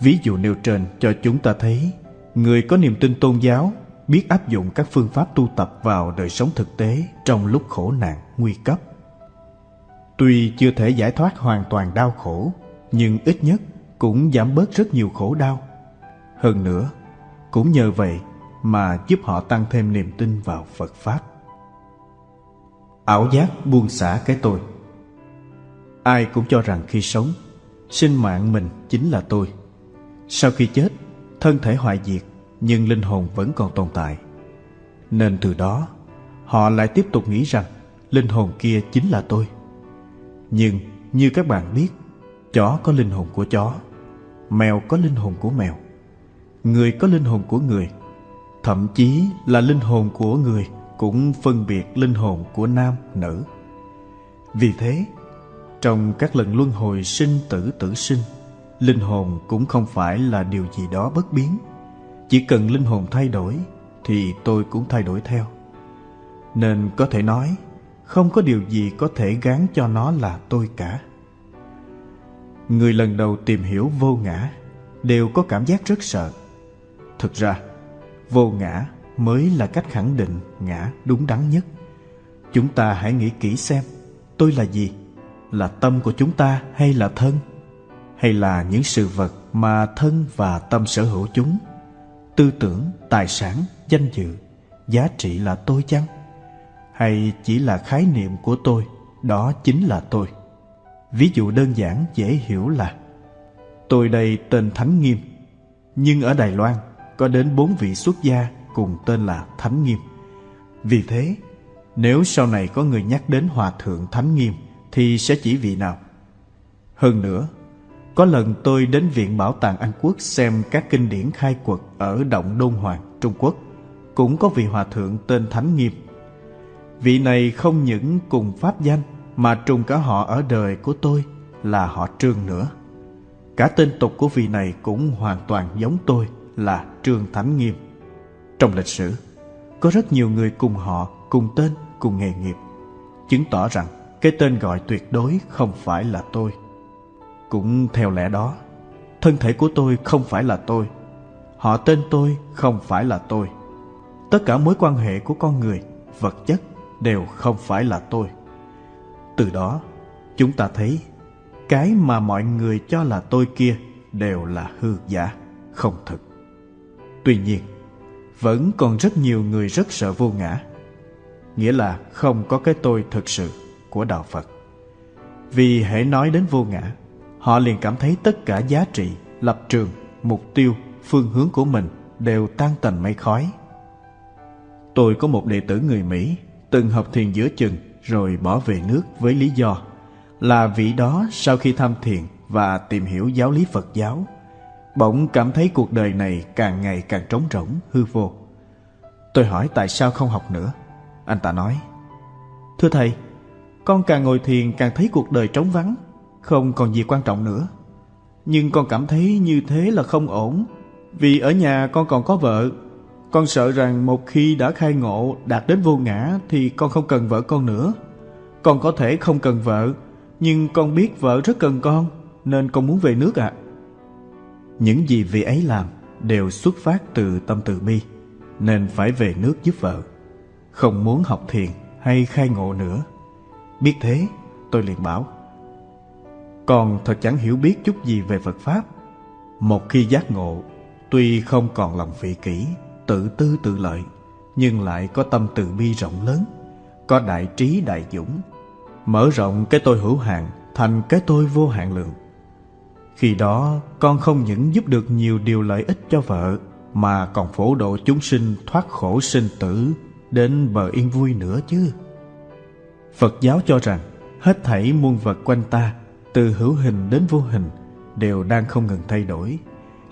Ví dụ nêu trên cho chúng ta thấy, người có niềm tin tôn giáo biết áp dụng các phương pháp tu tập vào đời sống thực tế trong lúc khổ nạn, nguy cấp. Tuy chưa thể giải thoát hoàn toàn đau khổ, nhưng ít nhất cũng giảm bớt rất nhiều khổ đau. Hơn nữa, cũng nhờ vậy mà giúp họ tăng thêm niềm tin vào Phật Pháp. Ảo giác buông xả cái tôi Ai cũng cho rằng khi sống, sinh mạng mình chính là tôi. Sau khi chết, thân thể hoại diệt, nhưng linh hồn vẫn còn tồn tại. Nên từ đó, họ lại tiếp tục nghĩ rằng linh hồn kia chính là tôi. Nhưng như các bạn biết, chó có linh hồn của chó, mèo có linh hồn của mèo, người có linh hồn của người, thậm chí là linh hồn của người cũng phân biệt linh hồn của nam, nữ. Vì thế, trong các lần luân hồi sinh tử tử sinh, linh hồn cũng không phải là điều gì đó bất biến. Chỉ cần linh hồn thay đổi thì tôi cũng thay đổi theo. Nên có thể nói, không có điều gì có thể gán cho nó là tôi cả. Người lần đầu tìm hiểu vô ngã đều có cảm giác rất sợ. Thực ra, vô ngã mới là cách khẳng định ngã đúng đắn nhất. Chúng ta hãy nghĩ kỹ xem, tôi là gì? là tâm của chúng ta hay là thân hay là những sự vật mà thân và tâm sở hữu chúng tư tưởng tài sản danh dự giá trị là tôi chăng hay chỉ là khái niệm của tôi đó chính là tôi ví dụ đơn giản dễ hiểu là tôi đây tên thánh nghiêm nhưng ở đài loan có đến bốn vị xuất gia cùng tên là thánh nghiêm vì thế nếu sau này có người nhắc đến hòa thượng thánh nghiêm thì sẽ chỉ vị nào. Hơn nữa, có lần tôi đến Viện Bảo tàng Anh Quốc xem các kinh điển khai quật ở Động Đôn Hoàng, Trung Quốc. Cũng có vị hòa thượng tên Thánh Nghiêm. Vị này không những cùng pháp danh mà trùng cả họ ở đời của tôi là họ Trương nữa. Cả tên tục của vị này cũng hoàn toàn giống tôi là Trương Thánh Nghiêm. Trong lịch sử, có rất nhiều người cùng họ, cùng tên, cùng nghề nghiệp, chứng tỏ rằng cái tên gọi tuyệt đối không phải là tôi. Cũng theo lẽ đó, thân thể của tôi không phải là tôi, họ tên tôi không phải là tôi. Tất cả mối quan hệ của con người, vật chất đều không phải là tôi. Từ đó, chúng ta thấy cái mà mọi người cho là tôi kia đều là hư giả, không thực. Tuy nhiên, vẫn còn rất nhiều người rất sợ vô ngã, nghĩa là không có cái tôi thực sự của đạo Phật. Vì hễ nói đến vô ngã, họ liền cảm thấy tất cả giá trị, lập trường, mục tiêu, phương hướng của mình đều tan tành mây khói. Tôi có một đệ tử người Mỹ từng học thiền giữa chừng rồi bỏ về nước với lý do là vị đó sau khi tham thiền và tìm hiểu giáo lý Phật giáo, bỗng cảm thấy cuộc đời này càng ngày càng trống rỗng, hư vô. Tôi hỏi tại sao không học nữa. Anh ta nói, Thưa Thầy, con càng ngồi thiền càng thấy cuộc đời trống vắng, không còn gì quan trọng nữa. Nhưng con cảm thấy như thế là không ổn, vì ở nhà con còn có vợ. Con sợ rằng một khi đã khai ngộ đạt đến vô ngã thì con không cần vợ con nữa. Con có thể không cần vợ, nhưng con biết vợ rất cần con, nên con muốn về nước ạ. À. Những gì vị ấy làm đều xuất phát từ tâm từ bi, nên phải về nước giúp vợ. Không muốn học thiền hay khai ngộ nữa. Biết thế, tôi liền bảo, Con thật chẳng hiểu biết chút gì về Phật Pháp. Một khi giác ngộ, tuy không còn lòng vị kỷ, tự tư tự lợi, nhưng lại có tâm từ bi rộng lớn, có đại trí đại dũng, mở rộng cái tôi hữu hạn thành cái tôi vô hạn lượng. Khi đó, con không những giúp được nhiều điều lợi ích cho vợ, mà còn phổ độ chúng sinh thoát khổ sinh tử đến bờ yên vui nữa chứ. Phật giáo cho rằng hết thảy muôn vật quanh ta, từ hữu hình đến vô hình, đều đang không ngừng thay đổi.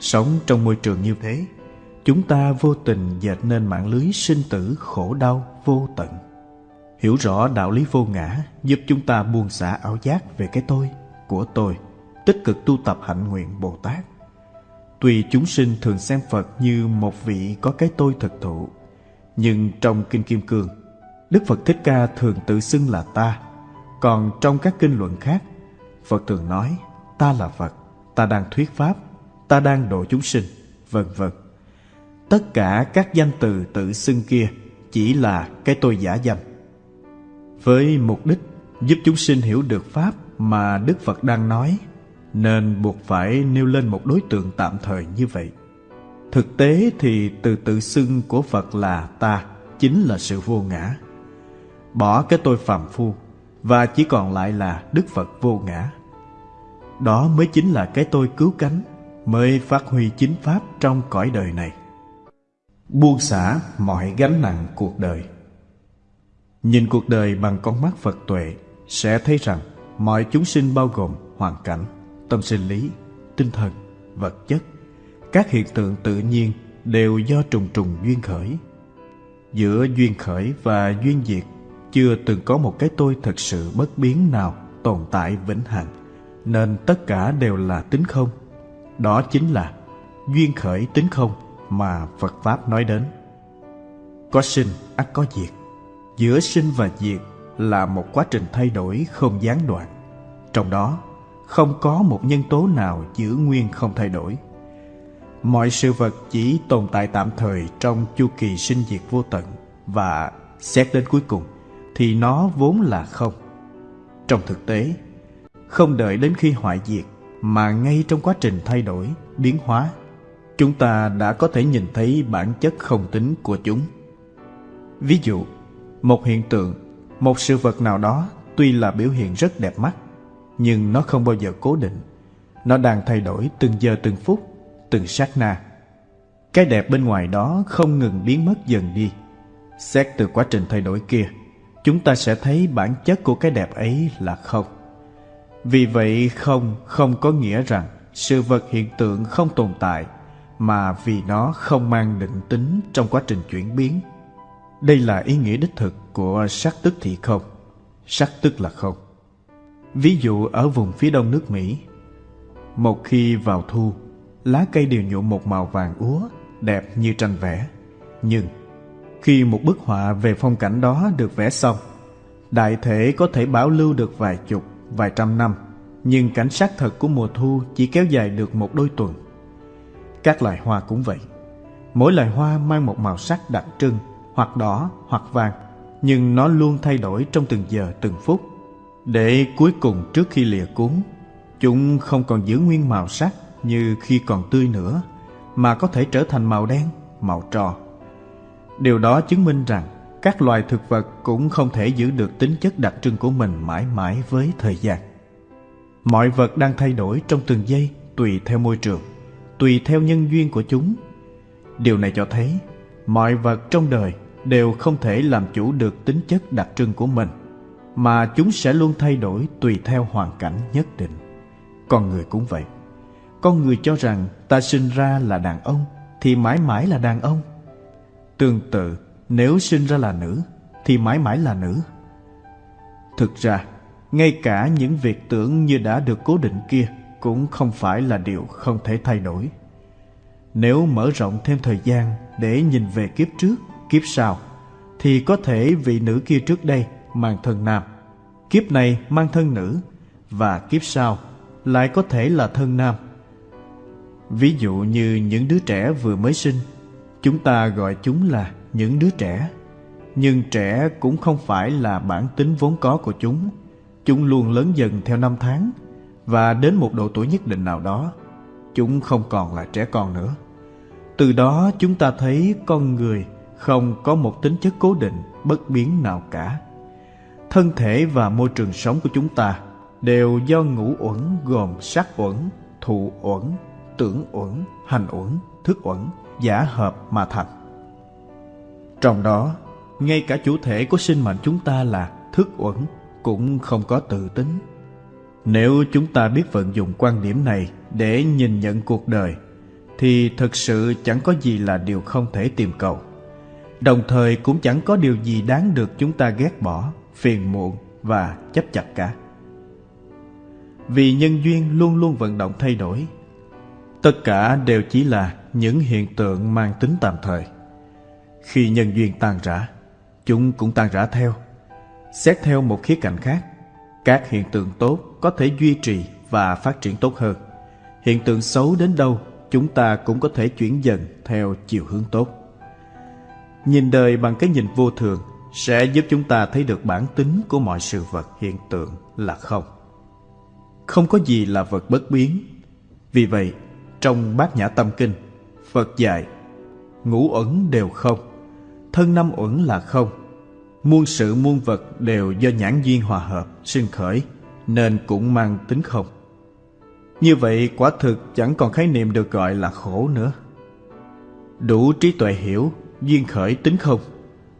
Sống trong môi trường như thế, chúng ta vô tình dệt nên mạng lưới sinh tử khổ đau vô tận. Hiểu rõ đạo lý vô ngã giúp chúng ta buông xả ảo giác về cái tôi, của tôi, tích cực tu tập hạnh nguyện Bồ Tát. Tuy chúng sinh thường xem Phật như một vị có cái tôi thực thụ, nhưng trong Kinh Kim Cương, Đức Phật Thích Ca thường tự xưng là ta, còn trong các kinh luận khác, Phật thường nói ta là Phật, ta đang thuyết Pháp, ta đang độ chúng sinh, vân vân. Tất cả các danh từ tự xưng kia chỉ là cái tôi giả danh với mục đích giúp chúng sinh hiểu được Pháp mà Đức Phật đang nói, nên buộc phải nêu lên một đối tượng tạm thời như vậy. Thực tế thì từ tự xưng của Phật là ta chính là sự vô ngã. Bỏ cái tôi phàm phu và chỉ còn lại là Đức Phật vô ngã. Đó mới chính là cái tôi cứu cánh, mới phát huy chính Pháp trong cõi đời này. Buông xả mọi gánh nặng cuộc đời Nhìn cuộc đời bằng con mắt Phật tuệ sẽ thấy rằng mọi chúng sinh bao gồm hoàn cảnh, tâm sinh lý, tinh thần, vật chất, các hiện tượng tự nhiên đều do trùng trùng duyên khởi. Giữa duyên khởi và duyên diệt chưa từng có một cái tôi thật sự bất biến nào tồn tại vĩnh hằng, nên tất cả đều là tính không. Đó chính là duyên khởi tính không mà Phật Pháp nói đến. Có sinh, ắt có diệt. Giữa sinh và diệt là một quá trình thay đổi không gián đoạn. Trong đó, không có một nhân tố nào giữ nguyên không thay đổi. Mọi sự vật chỉ tồn tại tạm thời trong chu kỳ sinh diệt vô tận và xét đến cuối cùng thì nó vốn là không. Trong thực tế, không đợi đến khi hoại diệt mà ngay trong quá trình thay đổi, biến hóa chúng ta đã có thể nhìn thấy bản chất không tính của chúng ví dụ một hiện tượng, một sự vật nào đó tuy là biểu hiện rất đẹp mắt, nhưng nó không bao giờ cố định. Nó đang thay đổi từng giờ từng phút, từng sát na. Cái đẹp bên ngoài đó không ngừng biến mất dần đi. Xét từ quá trình thay đổi kia, chúng ta sẽ thấy bản chất của cái đẹp ấy là không. Vì vậy không không có nghĩa rằng sự vật hiện tượng không tồn tại, mà vì nó không mang định tính trong quá trình chuyển biến đây là ý nghĩa đích thực của sắc tức thị không. Sắc tức là không. Ví dụ ở vùng phía đông nước Mỹ, một khi vào thu, lá cây đều nhuộm một màu vàng úa, đẹp như tranh vẽ. Nhưng khi một bức họa về phong cảnh đó được vẽ xong, đại thể có thể bảo lưu được vài chục, vài trăm năm, nhưng cảnh sắc thật của mùa thu chỉ kéo dài được một đôi tuần. Các loài hoa cũng vậy. Mỗi loài hoa mang một màu sắc đặc trưng, hoặc đỏ, hoặc vàng, nhưng nó luôn thay đổi trong từng giờ, từng phút. Để cuối cùng trước khi lìa cuốn, chúng không còn giữ nguyên màu sắc như khi còn tươi nữa, mà có thể trở thành màu đen, màu trò. Điều đó chứng minh rằng các loài thực vật cũng không thể giữ được tính chất đặc trưng của mình mãi mãi với thời gian. Mọi vật đang thay đổi trong từng giây tùy theo môi trường, tùy theo nhân duyên của chúng. Điều này cho thấy mọi vật trong đời đều không thể làm chủ được tính chất đặc trưng của mình, mà chúng sẽ luôn thay đổi tùy theo hoàn cảnh nhất định. Con người cũng vậy. Con người cho rằng ta sinh ra là đàn ông thì mãi mãi là đàn ông. Tương tự, nếu sinh ra là nữ thì mãi mãi là nữ. Thực ra, ngay cả những việc tưởng như đã được cố định kia cũng không phải là điều không thể thay đổi. Nếu mở rộng thêm thời gian để nhìn về kiếp trước, kiếp sau, thì có thể vị nữ kia trước đây mang thân nam, kiếp này mang thân nữ, và kiếp sau lại có thể là thân nam. Ví dụ như những đứa trẻ vừa mới sinh, chúng ta gọi chúng là những đứa trẻ. Nhưng trẻ cũng không phải là bản tính vốn có của chúng. Chúng luôn lớn dần theo năm tháng, và đến một độ tuổi nhất định nào đó, chúng không còn là trẻ con nữa. Từ đó chúng ta thấy con người không có một tính chất cố định, bất biến nào cả. Thân thể và môi trường sống của chúng ta đều do ngũ uẩn gồm sắc uẩn, thụ uẩn, tưởng uẩn, hành uẩn, thức uẩn giả hợp mà thành. Trong đó, ngay cả chủ thể của sinh mệnh chúng ta là thức uẩn cũng không có tự tính. Nếu chúng ta biết vận dụng quan điểm này để nhìn nhận cuộc đời, thì thực sự chẳng có gì là điều không thể tìm cầu. Đồng thời cũng chẳng có điều gì đáng được chúng ta ghét bỏ, phiền muộn và chấp chặt cả. Vì nhân duyên luôn luôn vận động thay đổi. Tất cả đều chỉ là những hiện tượng mang tính tạm thời. Khi nhân duyên tan rã, chúng cũng tan rã theo. Xét theo một khía cạnh khác, các hiện tượng tốt có thể duy trì và phát triển tốt hơn. Hiện tượng xấu đến đâu, chúng ta cũng có thể chuyển dần theo chiều hướng tốt. Nhìn đời bằng cái nhìn vô thường sẽ giúp chúng ta thấy được bản tính của mọi sự vật hiện tượng là không. Không có gì là vật bất biến. Vì vậy, trong Bát Nhã Tâm Kinh, Phật dạy ngũ ẩn đều không, thân năm uẩn là không. Muôn sự muôn vật đều do nhãn duyên hòa hợp, sinh khởi, nên cũng mang tính không. Như vậy quả thực chẳng còn khái niệm được gọi là khổ nữa. Đủ trí tuệ hiểu, duyên khởi tính không,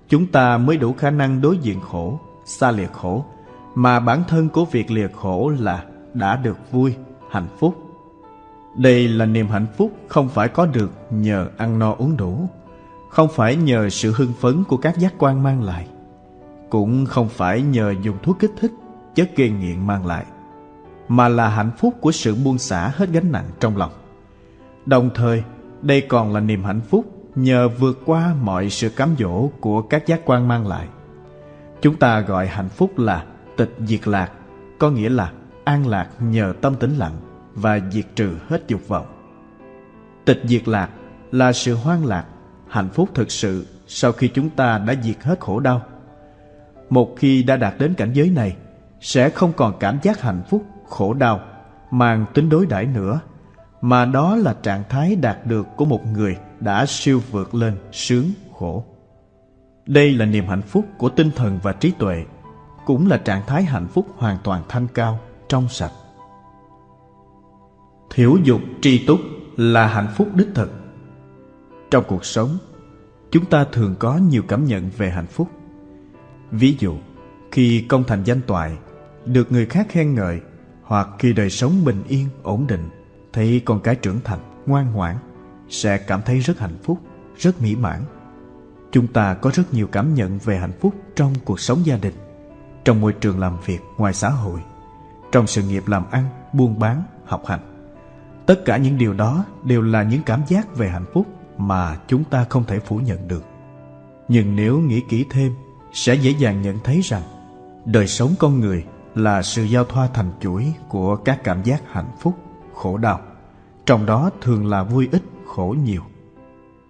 chúng ta mới đủ khả năng đối diện khổ, xa liệt khổ, mà bản thân của việc liệt khổ là đã được vui, hạnh phúc. Đây là niềm hạnh phúc không phải có được nhờ ăn no uống đủ, không phải nhờ sự hưng phấn của các giác quan mang lại, cũng không phải nhờ dùng thuốc kích thích, chất gây nghiện mang lại, mà là hạnh phúc của sự buông xả hết gánh nặng trong lòng. Đồng thời, đây còn là niềm hạnh phúc nhờ vượt qua mọi sự cám dỗ của các giác quan mang lại. Chúng ta gọi hạnh phúc là tịch diệt lạc, có nghĩa là an lạc nhờ tâm tĩnh lặng và diệt trừ hết dục vọng. Tịch diệt lạc là sự hoan lạc, hạnh phúc thực sự sau khi chúng ta đã diệt hết khổ đau. Một khi đã đạt đến cảnh giới này, sẽ không còn cảm giác hạnh phúc, khổ đau, mang tính đối đãi nữa, mà đó là trạng thái đạt được của một người đã siêu vượt lên sướng khổ. Đây là niềm hạnh phúc của tinh thần và trí tuệ, cũng là trạng thái hạnh phúc hoàn toàn thanh cao, trong sạch. Thiểu dục tri túc là hạnh phúc đích thực. Trong cuộc sống, chúng ta thường có nhiều cảm nhận về hạnh phúc. Ví dụ, khi công thành danh toại, được người khác khen ngợi, hoặc khi đời sống bình yên, ổn định, thấy con cái trưởng thành, ngoan ngoãn, sẽ cảm thấy rất hạnh phúc, rất mỹ mãn. Chúng ta có rất nhiều cảm nhận về hạnh phúc trong cuộc sống gia đình, trong môi trường làm việc ngoài xã hội, trong sự nghiệp làm ăn, buôn bán, học hành. tất cả những điều đó đều là những cảm giác về hạnh phúc mà chúng ta không thể phủ nhận được. Nhưng nếu nghĩ kỹ thêm, sẽ dễ dàng nhận thấy rằng đời sống con người là sự giao thoa thành chuỗi của các cảm giác hạnh phúc, khổ đau. Trong đó thường là vui ít, khổ nhiều.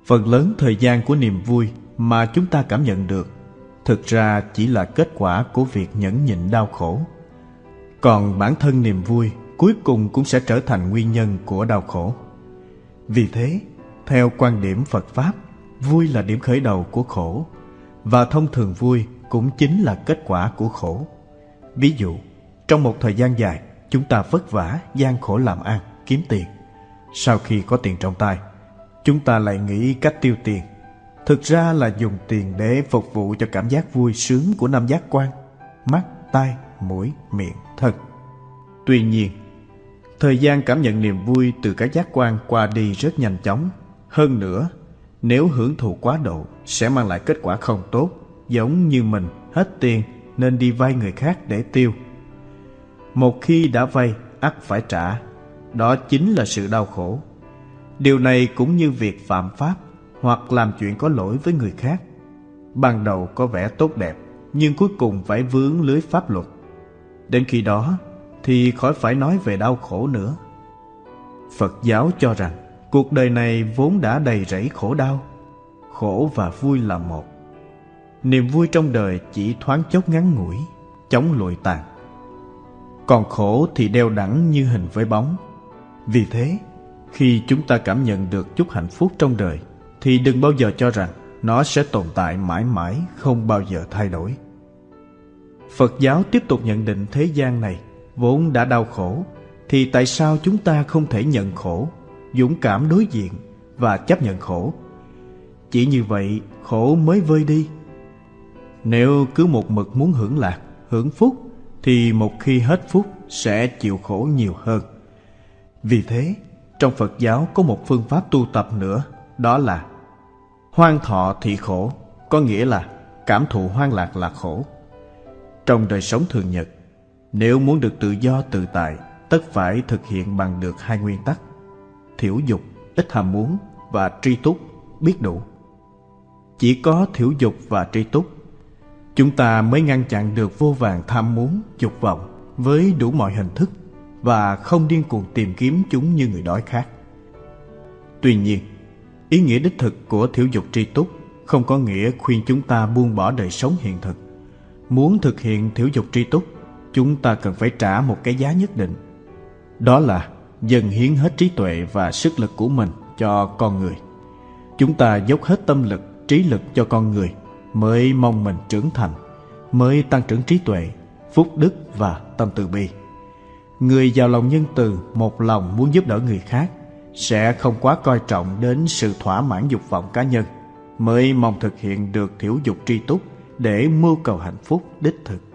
Phần lớn thời gian của niềm vui mà chúng ta cảm nhận được thực ra chỉ là kết quả của việc nhẫn nhịn đau khổ. Còn bản thân niềm vui cuối cùng cũng sẽ trở thành nguyên nhân của đau khổ. Vì thế, theo quan điểm Phật Pháp, vui là điểm khởi đầu của khổ, và thông thường vui cũng chính là kết quả của khổ. Ví dụ, trong một thời gian dài, chúng ta vất vả, gian khổ làm ăn, kiếm tiền. Sau khi có tiền trong tay, chúng ta lại nghĩ cách tiêu tiền. Thực ra là dùng tiền để phục vụ cho cảm giác vui sướng của năm giác quan, mắt, tai, mũi, miệng, thân. Tuy nhiên, thời gian cảm nhận niềm vui từ các giác quan qua đi rất nhanh chóng. Hơn nữa, nếu hưởng thụ quá độ sẽ mang lại kết quả không tốt, giống như mình hết tiền nên đi vay người khác để tiêu. Một khi đã vay, ắt phải trả. Đó chính là sự đau khổ. Điều này cũng như việc phạm pháp hoặc làm chuyện có lỗi với người khác. Ban đầu có vẻ tốt đẹp, nhưng cuối cùng phải vướng lưới pháp luật. Đến khi đó thì khỏi phải nói về đau khổ nữa. Phật giáo cho rằng cuộc đời này vốn đã đầy rẫy khổ đau, khổ và vui là một. Niềm vui trong đời chỉ thoáng chốc ngắn ngủi, chóng lụi tàn. Còn khổ thì đeo đẳng như hình với bóng. Vì thế, khi chúng ta cảm nhận được chút hạnh phúc trong đời, thì đừng bao giờ cho rằng nó sẽ tồn tại mãi mãi, không bao giờ thay đổi. Phật giáo tiếp tục nhận định thế gian này vốn đã đau khổ, thì tại sao chúng ta không thể nhận khổ, dũng cảm đối diện và chấp nhận khổ? Chỉ như vậy khổ mới vơi đi. Nếu cứ một mực muốn hưởng lạc, hưởng phúc, thì một khi hết phúc sẽ chịu khổ nhiều hơn. Vì thế, trong Phật giáo có một phương pháp tu tập nữa, đó là hoan thọ thị khổ, có nghĩa là cảm thụ hoang lạc là khổ. Trong đời sống thường nhật, nếu muốn được tự do tự tại, tất phải thực hiện bằng được hai nguyên tắc: thiểu dục, ít ham muốn và tri túc, biết đủ. Chỉ có thiểu dục và tri túc, chúng ta mới ngăn chặn được vô vàng tham muốn, dục vọng với đủ mọi hình thức và không điên cuồng tìm kiếm chúng như người đói khác. Tuy nhiên, ý nghĩa đích thực của thiểu dục tri túc không có nghĩa khuyên chúng ta buông bỏ đời sống hiện thực. Muốn thực hiện thiểu dục tri túc, chúng ta cần phải trả một cái giá nhất định. Đó là dần hiến hết trí tuệ và sức lực của mình cho con người. Chúng ta dốc hết tâm lực, trí lực cho con người mới mong mình trưởng thành, mới tăng trưởng trí tuệ, phúc đức và tâm từ bi. Người giàu lòng nhân từ, một lòng muốn giúp đỡ người khác sẽ không quá coi trọng đến sự thỏa mãn dục vọng cá nhân, mới mong thực hiện được thiểu dục tri túc để mưu cầu hạnh phúc đích thực.